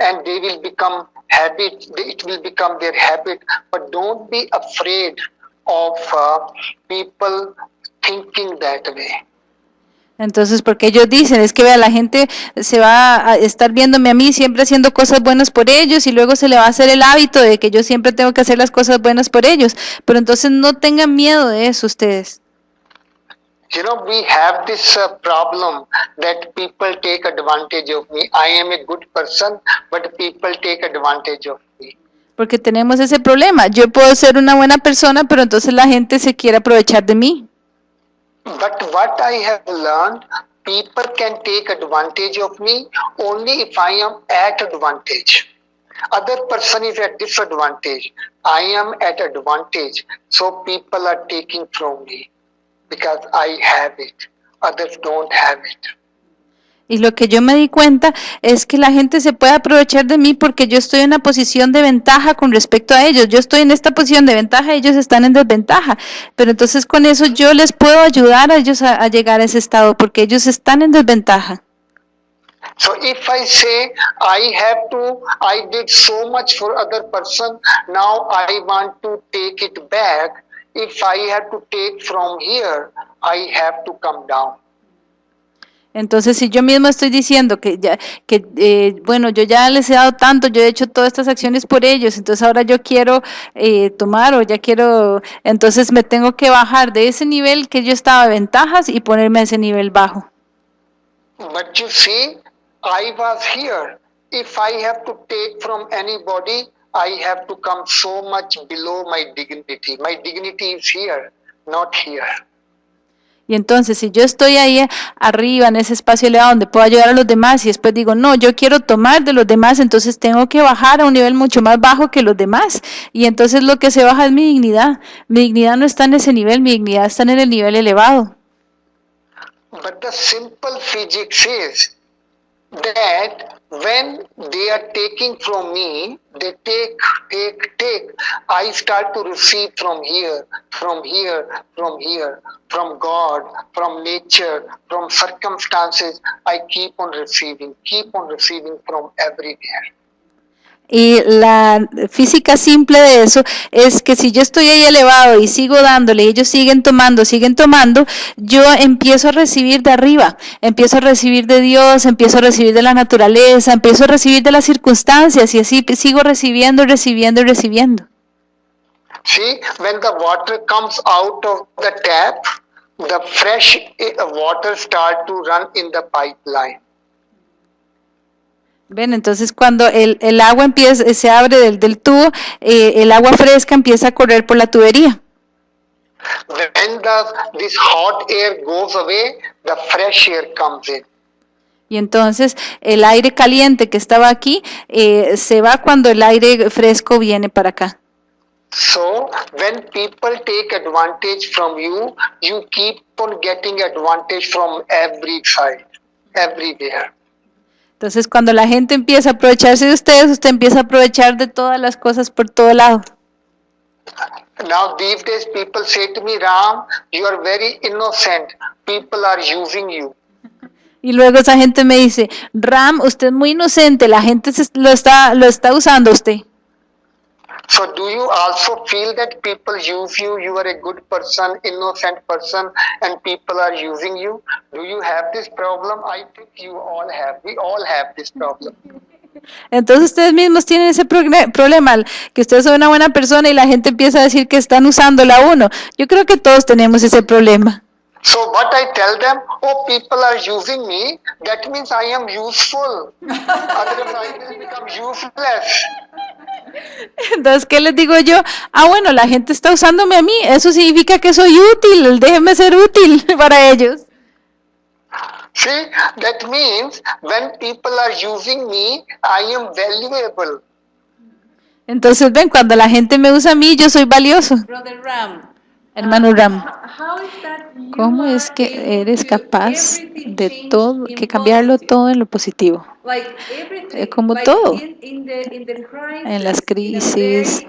and they will become habit it will become their habit but don't be afraid of uh, people thinking that way Entonces, porque ellos dicen, es que vea, la gente se va a estar viéndome a mí siempre haciendo cosas buenas por ellos y luego se le va a hacer el hábito de que yo siempre tengo que hacer las cosas buenas por ellos. Pero entonces no tengan miedo de eso ustedes. You know we have this uh, problem that people take advantage of me i am a good person but people take advantage of me Porque tenemos ese problema. Yo puedo ser una buena persona, pero entonces la gente se quiere aprovechar de mí. But what I have learned, people can take advantage of me only if I am at advantage. Other person is at disadvantage. I am at advantage. So people are taking from me because I have it. Others don't have it. Y lo que yo me di cuenta es que la gente se puede aprovechar de mí porque yo estoy en una posición de ventaja con respecto a ellos. Yo estoy en esta posición de ventaja, ellos están en desventaja. Pero entonces con eso yo les puedo ayudar a ellos a, a llegar a ese estado porque ellos están en desventaja. So if I say I have to, I did so much for other person, now I want to take it back. If I have to take from here, I have to come down. Entonces, si yo mismo estoy diciendo que ya, que eh, bueno, yo ya les he dado tanto, yo he hecho todas estas acciones por ellos, entonces ahora yo quiero eh, tomar o ya quiero, entonces me tengo que bajar de ese nivel que yo estaba de ventajas y ponerme a ese nivel bajo. But you see, I was here. If I have to take from anybody, I have to come so much below my dignity. My dignity is here, not here. Y entonces, si yo estoy ahí arriba, en ese espacio elevado donde puedo ayudar a los demás, y después digo, no, yo quiero tomar de los demás, entonces tengo que bajar a un nivel mucho más bajo que los demás. Y entonces lo que se baja es mi dignidad. Mi dignidad no está en ese nivel, mi dignidad está en el nivel elevado. But the simple physics is that when they are taking from me, they take, take, take. I start to receive from here, from here, from here, from God, from nature, from circumstances. I keep on receiving, keep on receiving from everywhere. Y la física simple de eso es que si yo estoy ahí elevado y sigo dándole, y ellos siguen tomando, siguen tomando, yo empiezo a recibir de arriba, empiezo a recibir de Dios, empiezo a recibir de la naturaleza, empiezo a recibir de las circunstancias y así sigo recibiendo, recibiendo y recibiendo. See, when the water comes out of the tap, the fresh eh, water start to run in the pipeline. Ven, entonces cuando el, el agua empieza, se abre del, del tubo, eh, el agua fresca empieza a correr por la tubería. When this hot air goes away, the fresh air comes in. Y entonces el aire caliente que estaba aquí eh, se va cuando el aire fresco viene para acá. So when people take advantage from you, you keep on getting advantage from every side, everywhere. Entonces cuando la gente empieza a aprovecharse de ustedes, usted empieza a aprovechar de todas las cosas por todo lado. Now these days people say to me, Ram, you are very innocent. People are using you. Y luego esa gente me dice, Ram, usted es muy inocente, la gente se- lo está, lo está usando usted. So do you also feel that people use you? You are a good person, innocent person, and people are using you. Do you have this problem? I think you all have. We all have this problem. Entonces ustedes mismos tienen ese problema, que ustedes son una buena persona y la gente empieza a decir que están usándola a uno. Yo creo que todos tenemos ese problema. So what I tell them, oh, people are using me. That means I am useful. Otherwise, I will become useless. Entonces, ¿qué les digo yo? Ah, bueno, la gente está usándome a mí, eso significa que soy útil, déjenme ser útil para ellos. See, that means when people are using me, I am valuable. Entonces, ven, cuando la gente me usa a mí, yo soy valioso. Brother Ram, Hermano Ram, ¿cómo es que eres capaz de todo, que cambiarlo todo en lo positivo? Eh, como todo. En las crisis,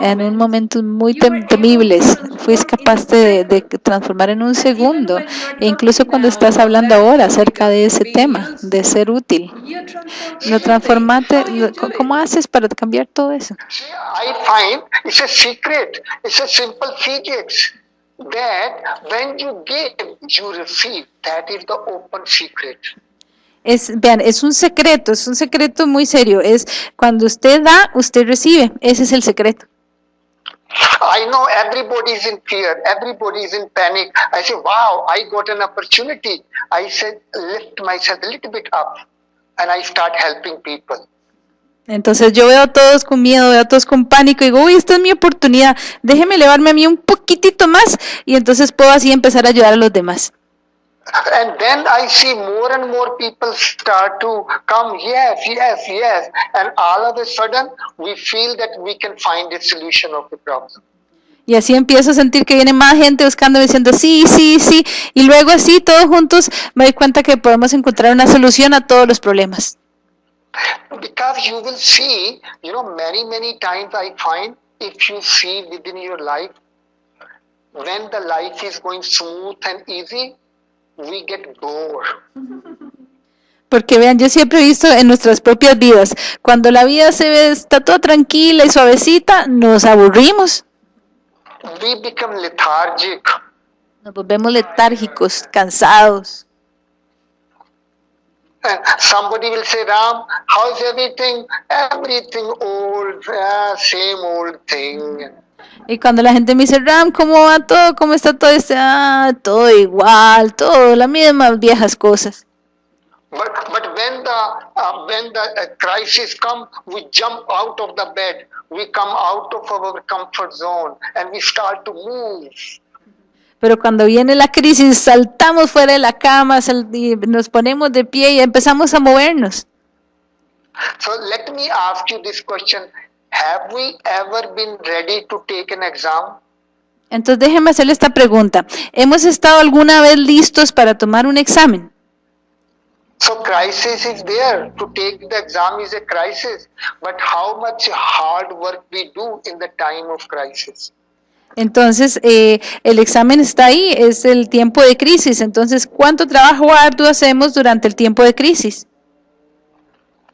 En un momentos muy tem- temibles, fuiste capaz de, de transformar en un segundo. E incluso cuando estás hablando ahora acerca de ese tema, de ser útil, lo transformaste? ¿cómo haces para cambiar todo eso? That when you give, you receive. That is the open secret. Es, vean, es un secreto, es un secreto muy serio. Es cuando usted da, usted recibe. Ese es el secreto. I know everybody is in fear, everybody is in panic. I say, wow, I got an opportunity. I said, lift myself a little bit up and I start helping people. Entonces yo veo a todos con miedo, veo a todos con pánico y digo, uy, esta es mi oportunidad, déjeme elevarme a mí un poquitito más y entonces puedo así empezar a ayudar a los demás. And then I see more and more people start to come, yes, yes, yes. And all of a sudden, we feel that we can find a solution of the problem. Y así empiezo a sentir que viene más gente buscándome diciendo, sí, sí, sí. Y luego así, todos juntos, me doy cuenta que podemos encontrar una solución a todos los problemas. Because you will see, you know, many, many times I find if you see within your life, when the life is going smooth and easy, we get bored. Porque vean, yo siempre he visto en nuestras propias vidas, cuando la vida se ve, está toda tranquila y suavecita, nos aburrimos, We become lethargic. nos volvemos letárgicos, cansados. Somebody will say, Ram, how's everything? Everything old, ah, same old thing. Y cuando la gente me dice, Ram, ¿cómo va todo? ¿Cómo está todo? Este, ah, todo igual, todo, las mismas viejas cosas. But, but when the when the crisis come, we jump out of the bed. We come out of our comfort zone and we start to move. Pero cuando viene la crisis, saltamos fuera de la cama, y nos ponemos de pie y empezamos a movernos. So let me ask you this question: Have we ever been ready to take an exam? Entonces déjeme hacerle esta pregunta. ¿Hemos estado alguna vez listos para tomar un examen? So crisis is there. To take the exam is a crisis. But how much hard work we do in the time of crisis? Entonces, eh, el examen está ahí, es el tiempo de crisis. Entonces, ¿cuánto trabajo arduo hacemos durante el tiempo de crisis?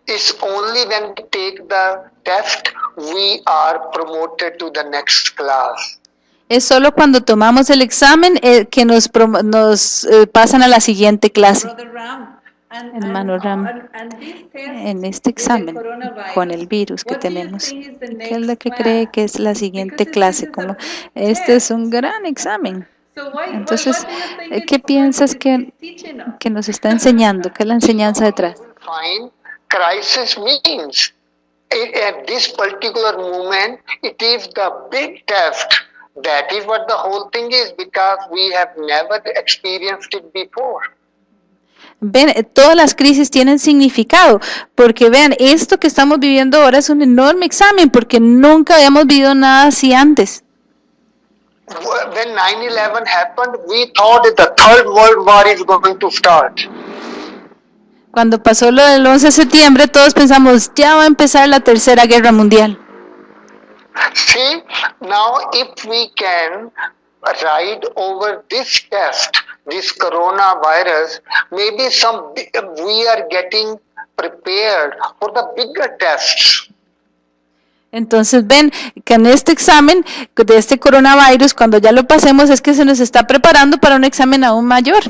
It's only when we take the test we are promoted to the next class. Es solo cuando tomamos el examen eh, que nos, nos eh, pasan a la siguiente clase. Hermano Ram, En este examen con el virus que tenemos, ¿qué es lo que cree que es la siguiente clase? Como este es un gran examen. So why- what- Entonces, eh, ¿qué piensas que, que nos está enseñando? ¿Qué es la enseñanza detrás? Crisis means i- at this particular moment, it is the big test That is what the whole thing is because we have never experienced it before. Ven, todas las crisis tienen significado, porque vean, esto que estamos viviendo ahora es un enorme examen, porque nunca habíamos vivido nada así antes. When 9 11 happened, we thought that the third world war is going to start. Cuando pasó lo del 11 de septiembre, todos pensamos, ya va a empezar la tercera guerra mundial. See, now if we can ride over this test, this coronavirus, maybe some we are getting prepared for the bigger tests. Entonces ven que en este examen de este coronavirus, cuando ya lo pasemos, es que se nos está preparando para un examen aún mayor.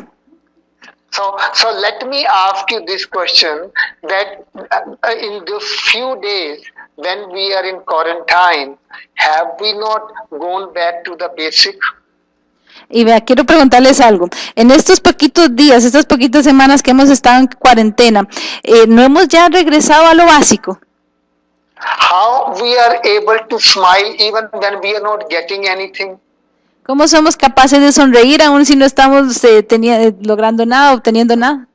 So, so let me ask you this question: that uh, in those few days when we are in quarantine, have we not gone back to the basic? Y vea, quiero preguntarles algo. En estos poquitos días, estas poquitas semanas que hemos estado en cuarentena, eh, ¿no hemos ya regresado a lo básico? How we are able to smile even when we are not getting anything? ¿Cómo somos capaces de sonreír aún si no estamos eh, tenia- eh, logrando nada, obteniendo nada?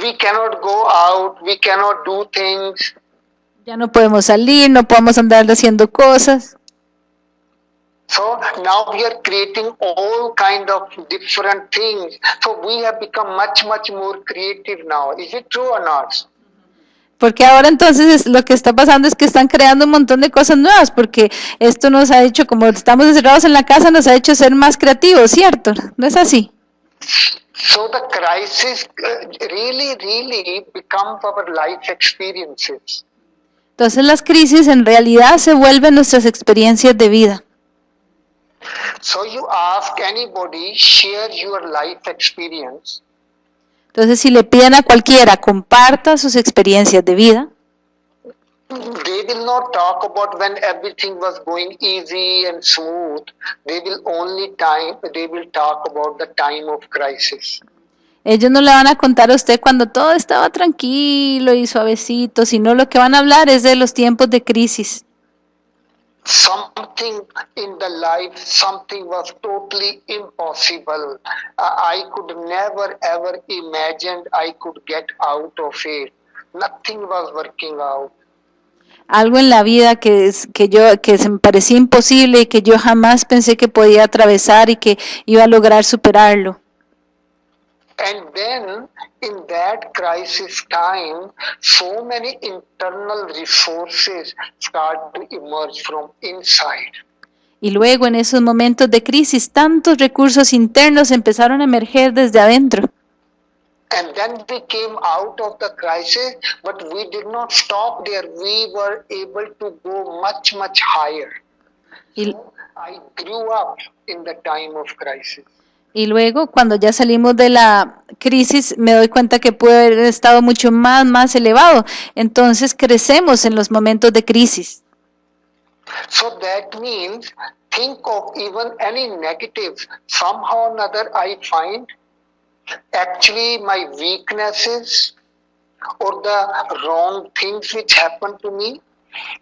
We cannot go out. We cannot do things. Ya no podemos salir, no podemos andar haciendo cosas. So now we are creating all kind of different things. So we have become much, much more creative now. Is it true or not? Porque ahora entonces es- lo que está pasando es que están creando un montón de cosas nuevas, porque esto nos ha hecho, como estamos encerrados en la casa, nos ha hecho ser más creativos, ¿cierto? ¿No es así? So the crisis uh, really, really becomes our life experiences. Entonces las crisis en realidad se vuelven nuestras experiencias de vida. So you ask anybody, share your life experience. Entonces si le piden a cualquiera, comparta sus experiencias de vida, They will not talk about when everything was going easy and smooth. They will only time. They will talk about the time of crisis. ellos no le van a contar a usted cuando todo estaba tranquilo y suavecito, sino lo que van a hablar es de los tiempos de crisis. Something in the life, something was totally impossible. Uh, I could never ever imagined I could get out of it. Nothing was working out. algo en la vida que, es, que yo que se me parecía imposible y que yo jamás pensé que podía atravesar y que iba a lograr superarlo. And then in that crisis time, so many internal resources start to emerge from inside. Y luego en esos momentos de crisis tantos recursos internos empezaron a emerger desde adentro. And then we came out of the crisis, but we did not stop there. We were able to go much, much higher. Y, I grew up in the time of crisis. Y luego cuando ya salimos de la crisis me doy cuenta que pude haber estado mucho más, más elevado. Entonces crecemos en los momentos de crisis. So that means think of even any negatives. Somehow or another, I find actually my weaknesses or the wrong things which happen to me.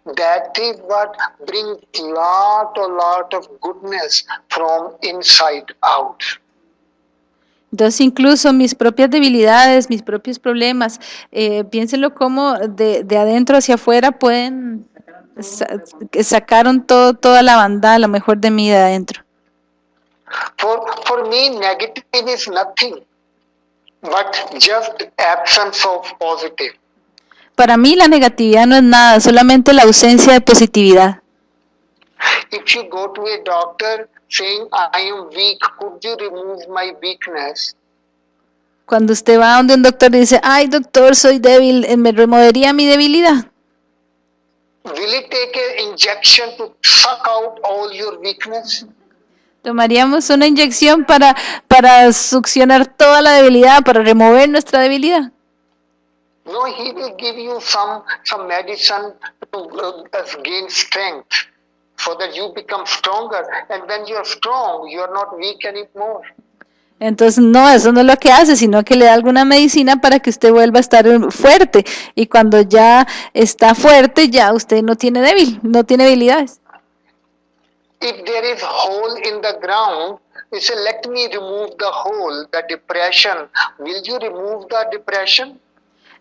That is what brings lot a lot of goodness from inside out. Entonces incluso mis propias debilidades, mis propios problemas, eh, piénsenlo como de, de adentro hacia afuera pueden sa- sacaron todo, toda la banda, lo mejor de mí de adentro. For, for me, negative is nothing but just absence of positive. Para mí la negatividad no es nada, solamente la ausencia de positividad. If you go to a doctor saying, I am weak, could you remove my weakness? Cuando usted va donde un doctor y dice, ay doctor, soy débil, eh, ¿me removería mi debilidad? Will it take an injection to suck out all your weakness? ¿Tomaríamos una inyección para, para succionar toda la debilidad, para remover nuestra debilidad? No, he will give you some, some medicine to uh, gain strength so that you become stronger. And when you're strong, you're not weak anymore. Entonces, no, eso no es lo que hace, sino que le da alguna medicina para que usted vuelva a estar fuerte. Y cuando ya está fuerte, ya usted no tiene débil, no tiene debilidades. if there is hole in the ground, you say, let me remove the hole, the depression. Will you remove the depression?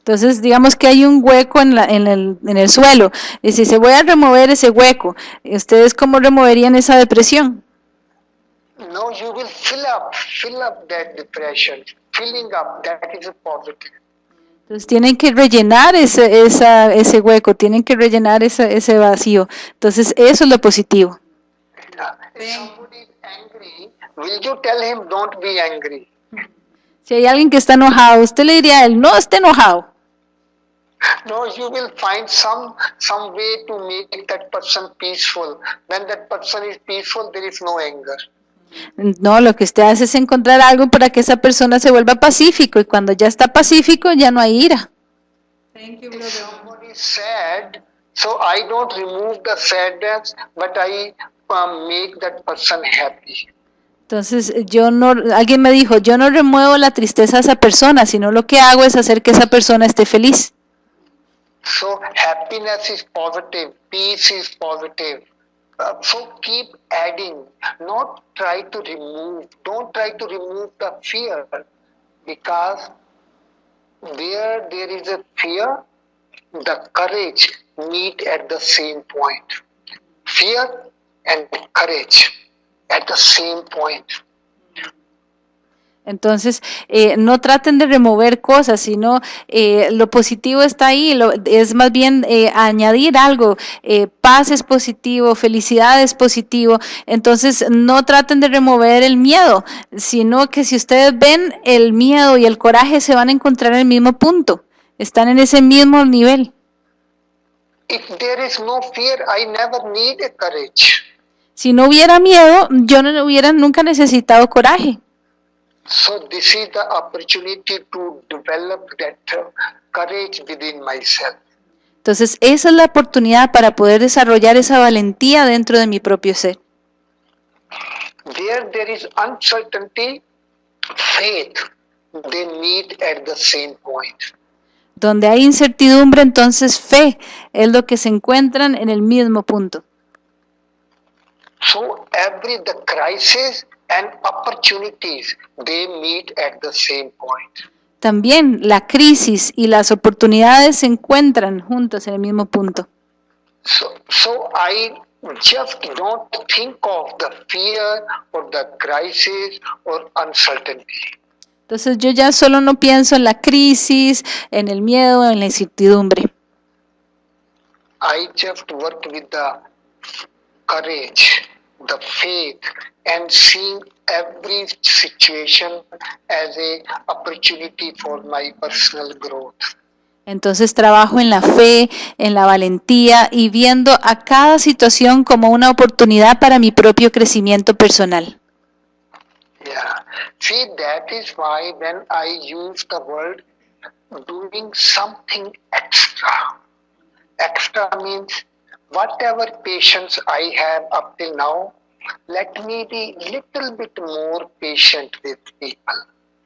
Entonces, digamos que hay un hueco en, la- en el, en el suelo. Y si se voy a remover ese hueco, ¿ustedes cómo removerían esa depresión? No, you will fill up, fill up that depression. Filling up, that is a positive. Entonces tienen que rellenar ese, esa, ese hueco, tienen que rellenar ese, ese vacío. Entonces eso es lo positivo. Si hay alguien que está enojado, usted le diría a él, no esté enojado. No, you will find some some way to make that person peaceful. When that person is peaceful, there is no anger. No, lo que usted hace es encontrar algo para que esa persona se vuelva pacífico y cuando ya está pacífico ya no hay ira. Thank you, brother. somebody is sad, so I don't remove the sadness, but I um, make that person happy. Entonces yo no, alguien me dijo, yo no remuevo la tristeza a esa persona, sino lo que hago es hacer que esa persona esté feliz. So happiness is positive, peace is positive. Uh, so keep adding, not try to remove. Don't try to remove the fear, because where there is a fear, the courage meet at the same point. Fear and courage at the same point. Entonces, eh, no traten de remover cosas, sino eh, lo positivo está ahí, lo- es más bien eh, añadir algo, eh, paz es positivo, felicidad es positivo, entonces no traten de remover el miedo, sino que si ustedes ven el miedo y el coraje se van a encontrar en el mismo punto, están en ese mismo nivel. If there is no fear, I never need a courage. Si no hubiera miedo, yo no hubiera nunca necesitado coraje. So this is the opportunity to develop that uh, courage within myself. Entonces, esa es la oportunidad para poder desarrollar esa valentía dentro de mi propio ser. Where there is uncertainty, faith, they meet at the same point. Donde hay incertidumbre, entonces fe es lo que se encuentran en el mismo punto. So every the crisis and opportunities, they meet at the same point. También la crisis y las oportunidades se encuentran juntas en el mismo punto. So, so I just don't think of the fear or the crisis or uncertainty. Entonces yo ya solo no pienso en la crisis, en el miedo, en la incertidumbre. I just work with the courage, the faith, and seeing every situation as a opportunity for my personal growth. Entonces trabajo en la fe, en la valentía y viendo a cada situación como una oportunidad para mi propio crecimiento personal. Yeah. See, that is why when I use the word doing something extra, extra means whatever patience I have up till now, let me be little bit more patient with people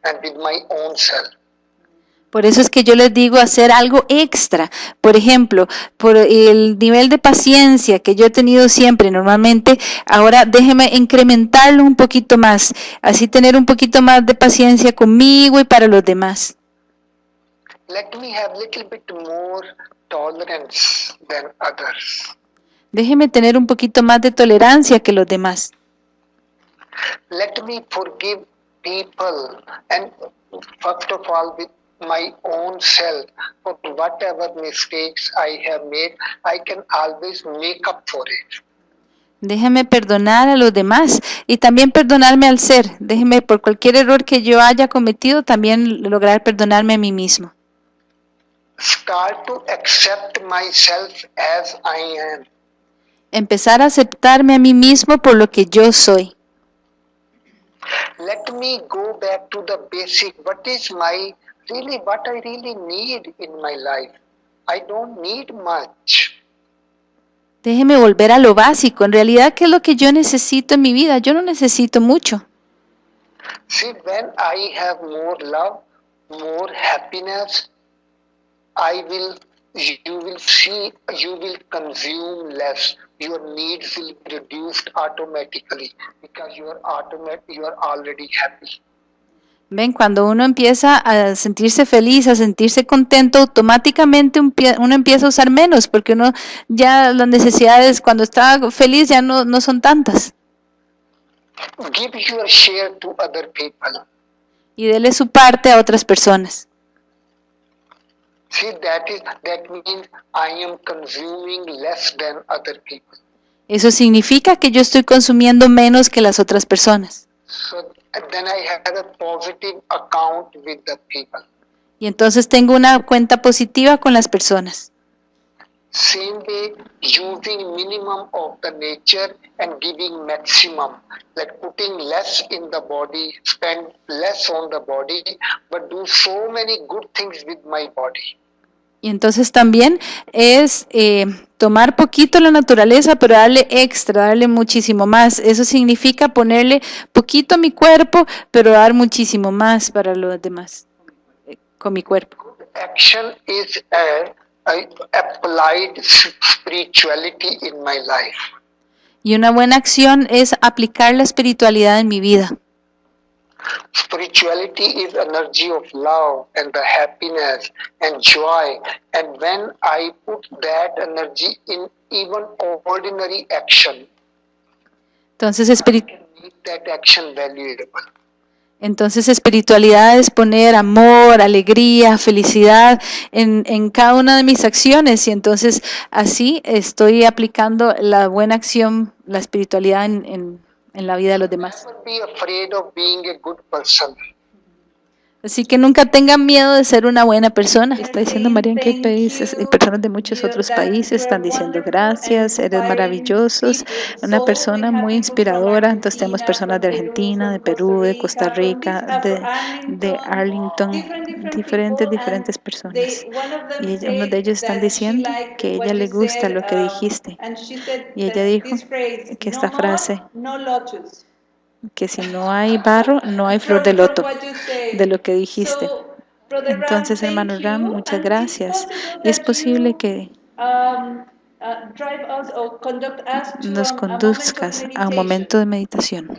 and with my own self. Por eso es que yo les digo hacer algo extra. Por ejemplo, por el nivel de paciencia que yo he tenido siempre normalmente, ahora déjeme incrementarlo un poquito más, así tener un poquito más de paciencia conmigo y para los demás. Let me have little bit more tolerance than others. Déjeme tener un poquito más de tolerancia que los demás. let me forgive people and first of all with my own self for whatever mistakes I have made, I can always make up for it. Déjeme perdonar a los demás y también perdonarme al ser. Déjeme por cualquier error que yo haya cometido, también lograr perdonarme a mí mismo. Start to accept myself as I am. Empezar a aceptarme a mí mismo por lo que yo soy. Let me go back to the basic. What is my really what I really need in my life? I don't need much. Déjeme volver a lo básico. En realidad, ¿qué es lo que yo necesito en mi vida? Yo no necesito mucho. See, when I have more love, more happiness, I will you will see, you will consume less. Your needs will be reduced automatically because you are automat, you are already happy. Ven, cuando uno empieza a sentirse feliz, a sentirse contento, automáticamente uno empieza a usar menos, porque uno ya las necesidades cuando está feliz ya no, no son tantas. Give your share to other people. Y dele su parte a otras personas. See, that is that means I am consuming less than other people. Eso significa que yo estoy consumiendo menos que las otras personas. So then I have a positive account with the people. Y entonces tengo una cuenta positiva con las personas. Same way, using minimum of the nature and giving maximum, like putting less in the body, spend less on the body, but do so many good things with my body. Y entonces también es eh, tomar poquito la naturaleza, pero darle extra, darle muchísimo más. Eso significa ponerle poquito a mi cuerpo, pero dar muchísimo más para los demás eh, con mi cuerpo. Action is a, a applied s- spirituality in my life. Y una buena acción es aplicar la espiritualidad en mi vida. Spirituality is energy of love and the happiness and joy. And when I put that energy in even ordinary action, Entonces, espiri- can make that action valuable. entonces espiritualidad es poner amor, alegría, felicidad en, en cada una de mis acciones. Y entonces así estoy aplicando la buena acción, la espiritualidad en, en- en la vida de los demás. Así que nunca tengan miedo de ser una buena persona. Está diciendo María que hay países, personas de muchos otros países están diciendo gracias, eres maravillosos, una persona muy inspiradora. Entonces tenemos personas de Argentina, de Perú, de Costa Rica, de, de Arlington, diferentes, diferentes personas. Y ella- uno de ellos están diciendo que a ella le gusta lo que dijiste. Y ella dijo que esta frase, que si no hay barro, no hay flor de loto, de lo que dijiste. Entonces, hermano Ram, muchas gracias. Y es posible que nos conduzcas a un momento de meditación.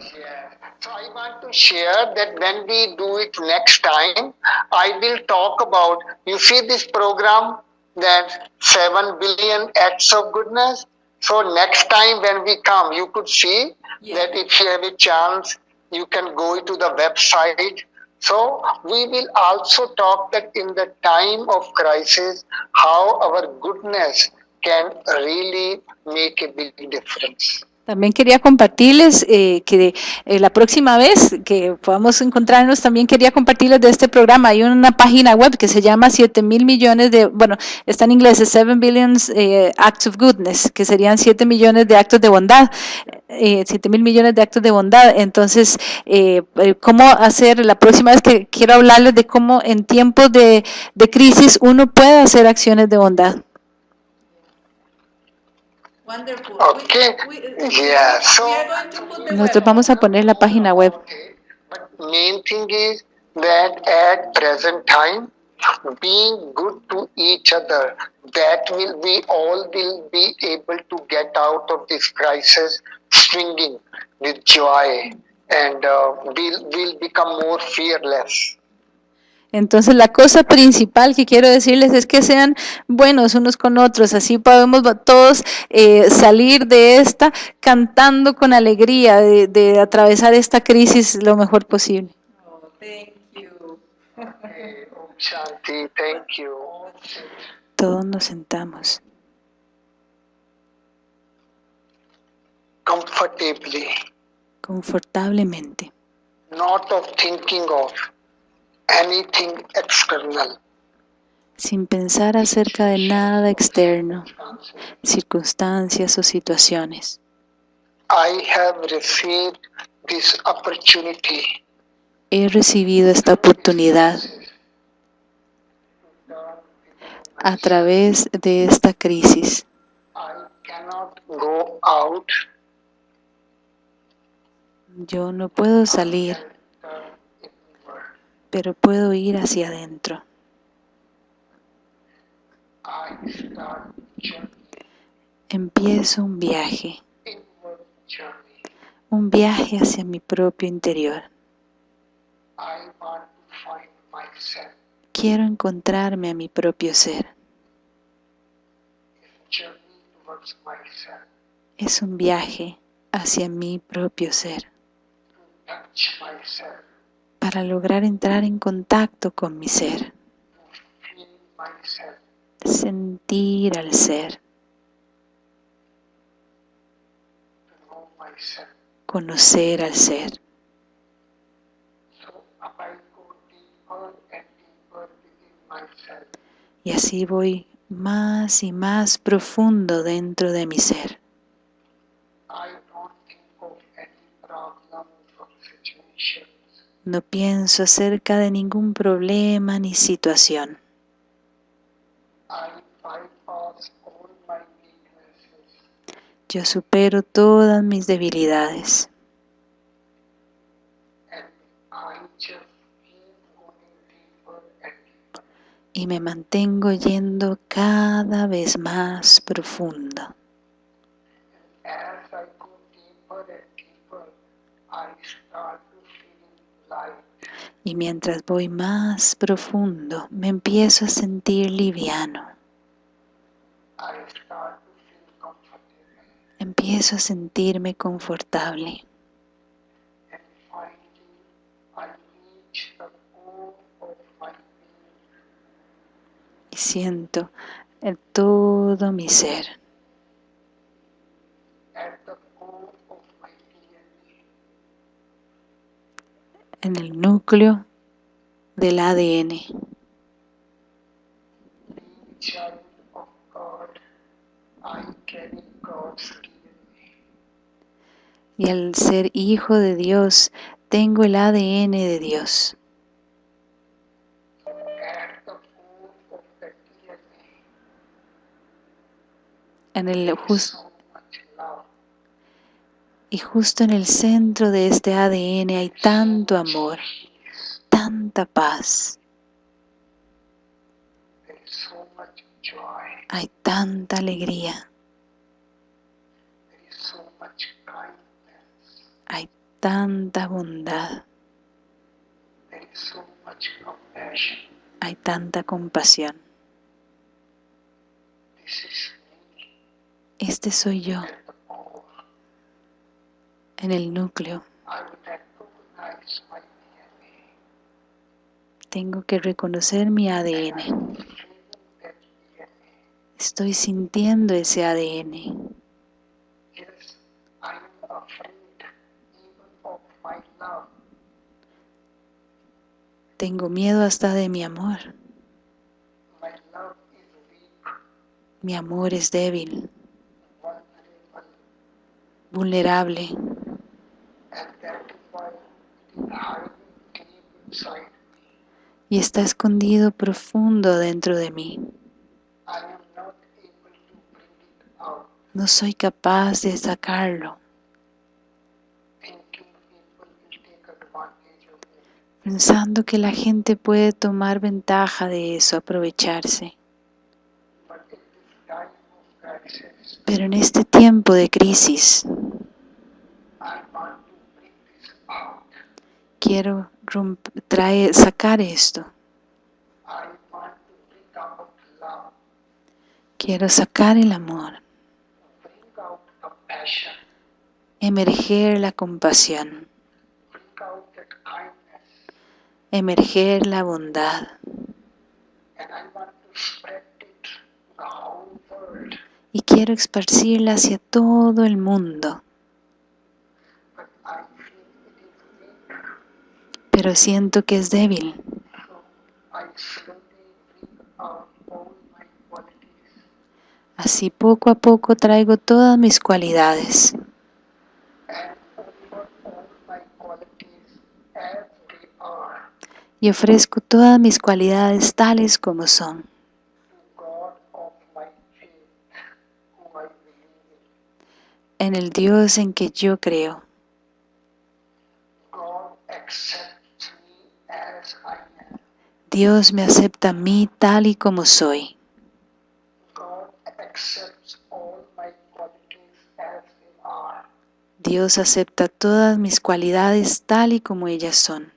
So I want to share that when we do it next time, I will talk about, you see this program, that 7 billion acts of goodness. So next time when we come, you could see that if you have a chance, you can go to the website. So we will also talk that in the time of crisis, how our goodness can really make a big difference. También quería compartirles eh, que eh, la próxima vez que podamos encontrarnos, también quería compartirles de este programa. Hay una página web que se llama 7 mil millones de, bueno, está en inglés, es 7 billions eh, acts of goodness, que serían 7 millones de actos de bondad. Eh, 7 mil millones de actos de bondad. Entonces, eh, eh, ¿cómo hacer? La próxima vez que quiero hablarles de cómo en tiempos de, de crisis uno puede hacer acciones de bondad. Wonderful. Okay. We- we- Yeah, so- we are going to put the Nosotros vamos a poner la página web. Main thing is that at present time, being good to each other, that will we all will be able to get out of this crisis swinging with joy and uh, we'll, we'll become more fearless. Entonces la cosa principal que quiero decirles es que sean buenos unos con otros, así podemos todos eh, salir de esta cantando con alegría, de, de atravesar esta crisis lo mejor posible. Oh, thank you. Okay, Om Shanti, thank you. Todos nos sentamos Comfortably, confortablemente, not of thinking of anything external. sin pensar acerca de nada externo, circunstancias o situaciones. I have received this opportunity He recibido esta oportunidad a través de esta crisis. I cannot go out Yo no puedo salir, pero puedo ir hacia adentro. Empiezo un viaje, un viaje hacia mi propio interior. Quiero encontrarme a mi propio ser. Es un viaje hacia mi propio ser. Para lograr entrar en contacto con mi ser, sentir al ser, conocer al ser. Y así voy más y más profundo dentro de mi ser. I don't think of any problems or situations. No pienso acerca de ningún problema ni situación. Yo supero todas mis debilidades y me mantengo yendo cada vez más profundo. As I go deeper and deeper, I start to feel light. Y mientras voy más profundo, me empiezo a sentir liviano. Empiezo a sentirme confortable. Y siento el todo mi ser. At the core of my DNA, en el núcleo del ADN. Y al ser hijo de Dios, tengo el ADN de Dios. En el there is jus- so much love. Y justo en el centro de este ADN hay tanto amor, tanta paz, hay tanta alegría, hay tanta bondad, hay tanta compasión. Este soy yo. En el núcleo. Tengo que reconocer mi ADN. Estoy sintiendo ese ADN. Tengo miedo hasta de mi amor. Mi amor es débil, vulnerable, y está escondido profundo dentro de mí. No soy capaz de sacarlo, pensando que la gente puede tomar ventaja de eso, aprovecharse. Pero en este tiempo de crisis, I want to bring this out. Quiero traer, sacar esto. Quiero sacar el amor, emerger la compasión, emerger la bondad. Y quiero esparcirla hacia todo el mundo. But I feel it is weak, Pero siento que es débil. Así poco a poco traigo todas mis cualidades y ofrezco todas mis cualidades tales como son en el Dios en que yo creo. God accepts me as I am. Dios me acepta a mí tal y como soy. Dios acepta todas mis cualidades tal y como ellas son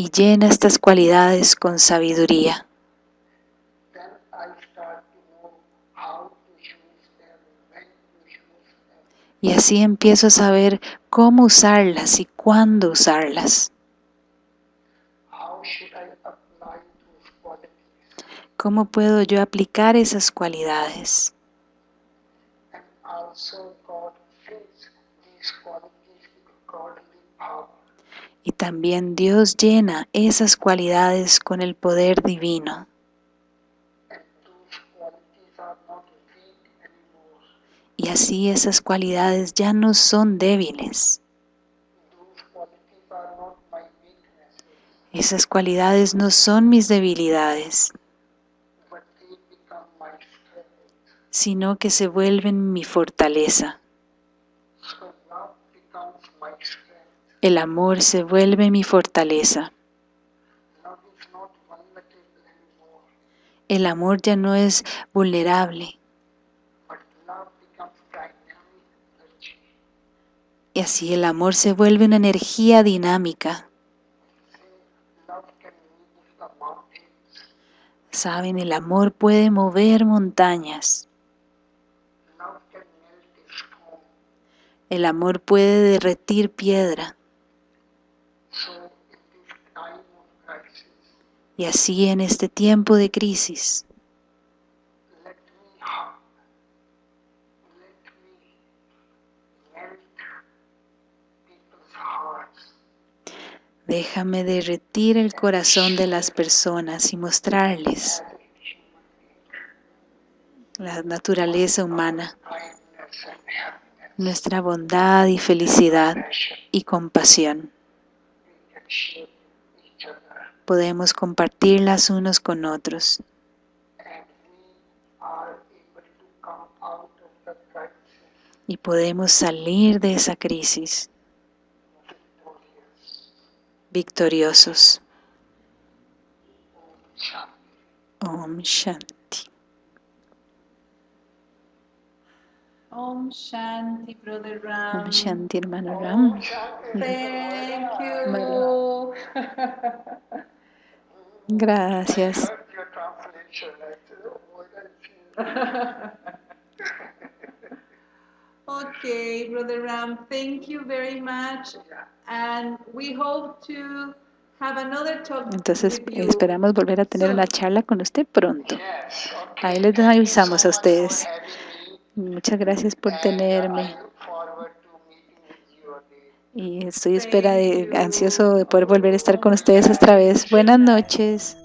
y llena estas cualidades con sabiduría. Y así empiezo a saber cómo usarlas y cuándo usarlas. ¿Cómo puedo yo aplicar esas cualidades? Y también Dios llena esas cualidades con el poder divino. And those qualities are not weak anymore. Y así esas cualidades ya no son débiles. Esas cualidades no son mis debilidades, sino que se vuelven mi fortaleza. El amor se vuelve mi fortaleza. El amor ya no es vulnerable. but love becomes dynamic energy. Y así el amor se vuelve una energía dinámica. Saben, el amor puede mover montañas. El amor puede derretir piedra. Y así en este tiempo de crisis, let me hug, let me melt people's hearts. Déjame derretir el corazón de las personas y mostrarles la naturaleza humana, nuestra bondad y felicidad y compasión. Podemos compartirlas unos con otros y podemos salir de esa crisis. Victoriosos. Om Shanti. Om Shanti. Brother Ram. Om Shanti, hermano Ram. Om Shanti. Thank you. Gracias. Heard your translation. I said, oh, what I feel. Okay, Brother Ram, thank you very much. And we hope to have another talk Entonces with you. esperamos volver a tener una charla con usted pronto. Yes, okay. Ahí les avisamos a ustedes. Muchas gracias por tenerme y estoy espera de, ansioso de poder volver a estar con ustedes otra vez. Buenas noches.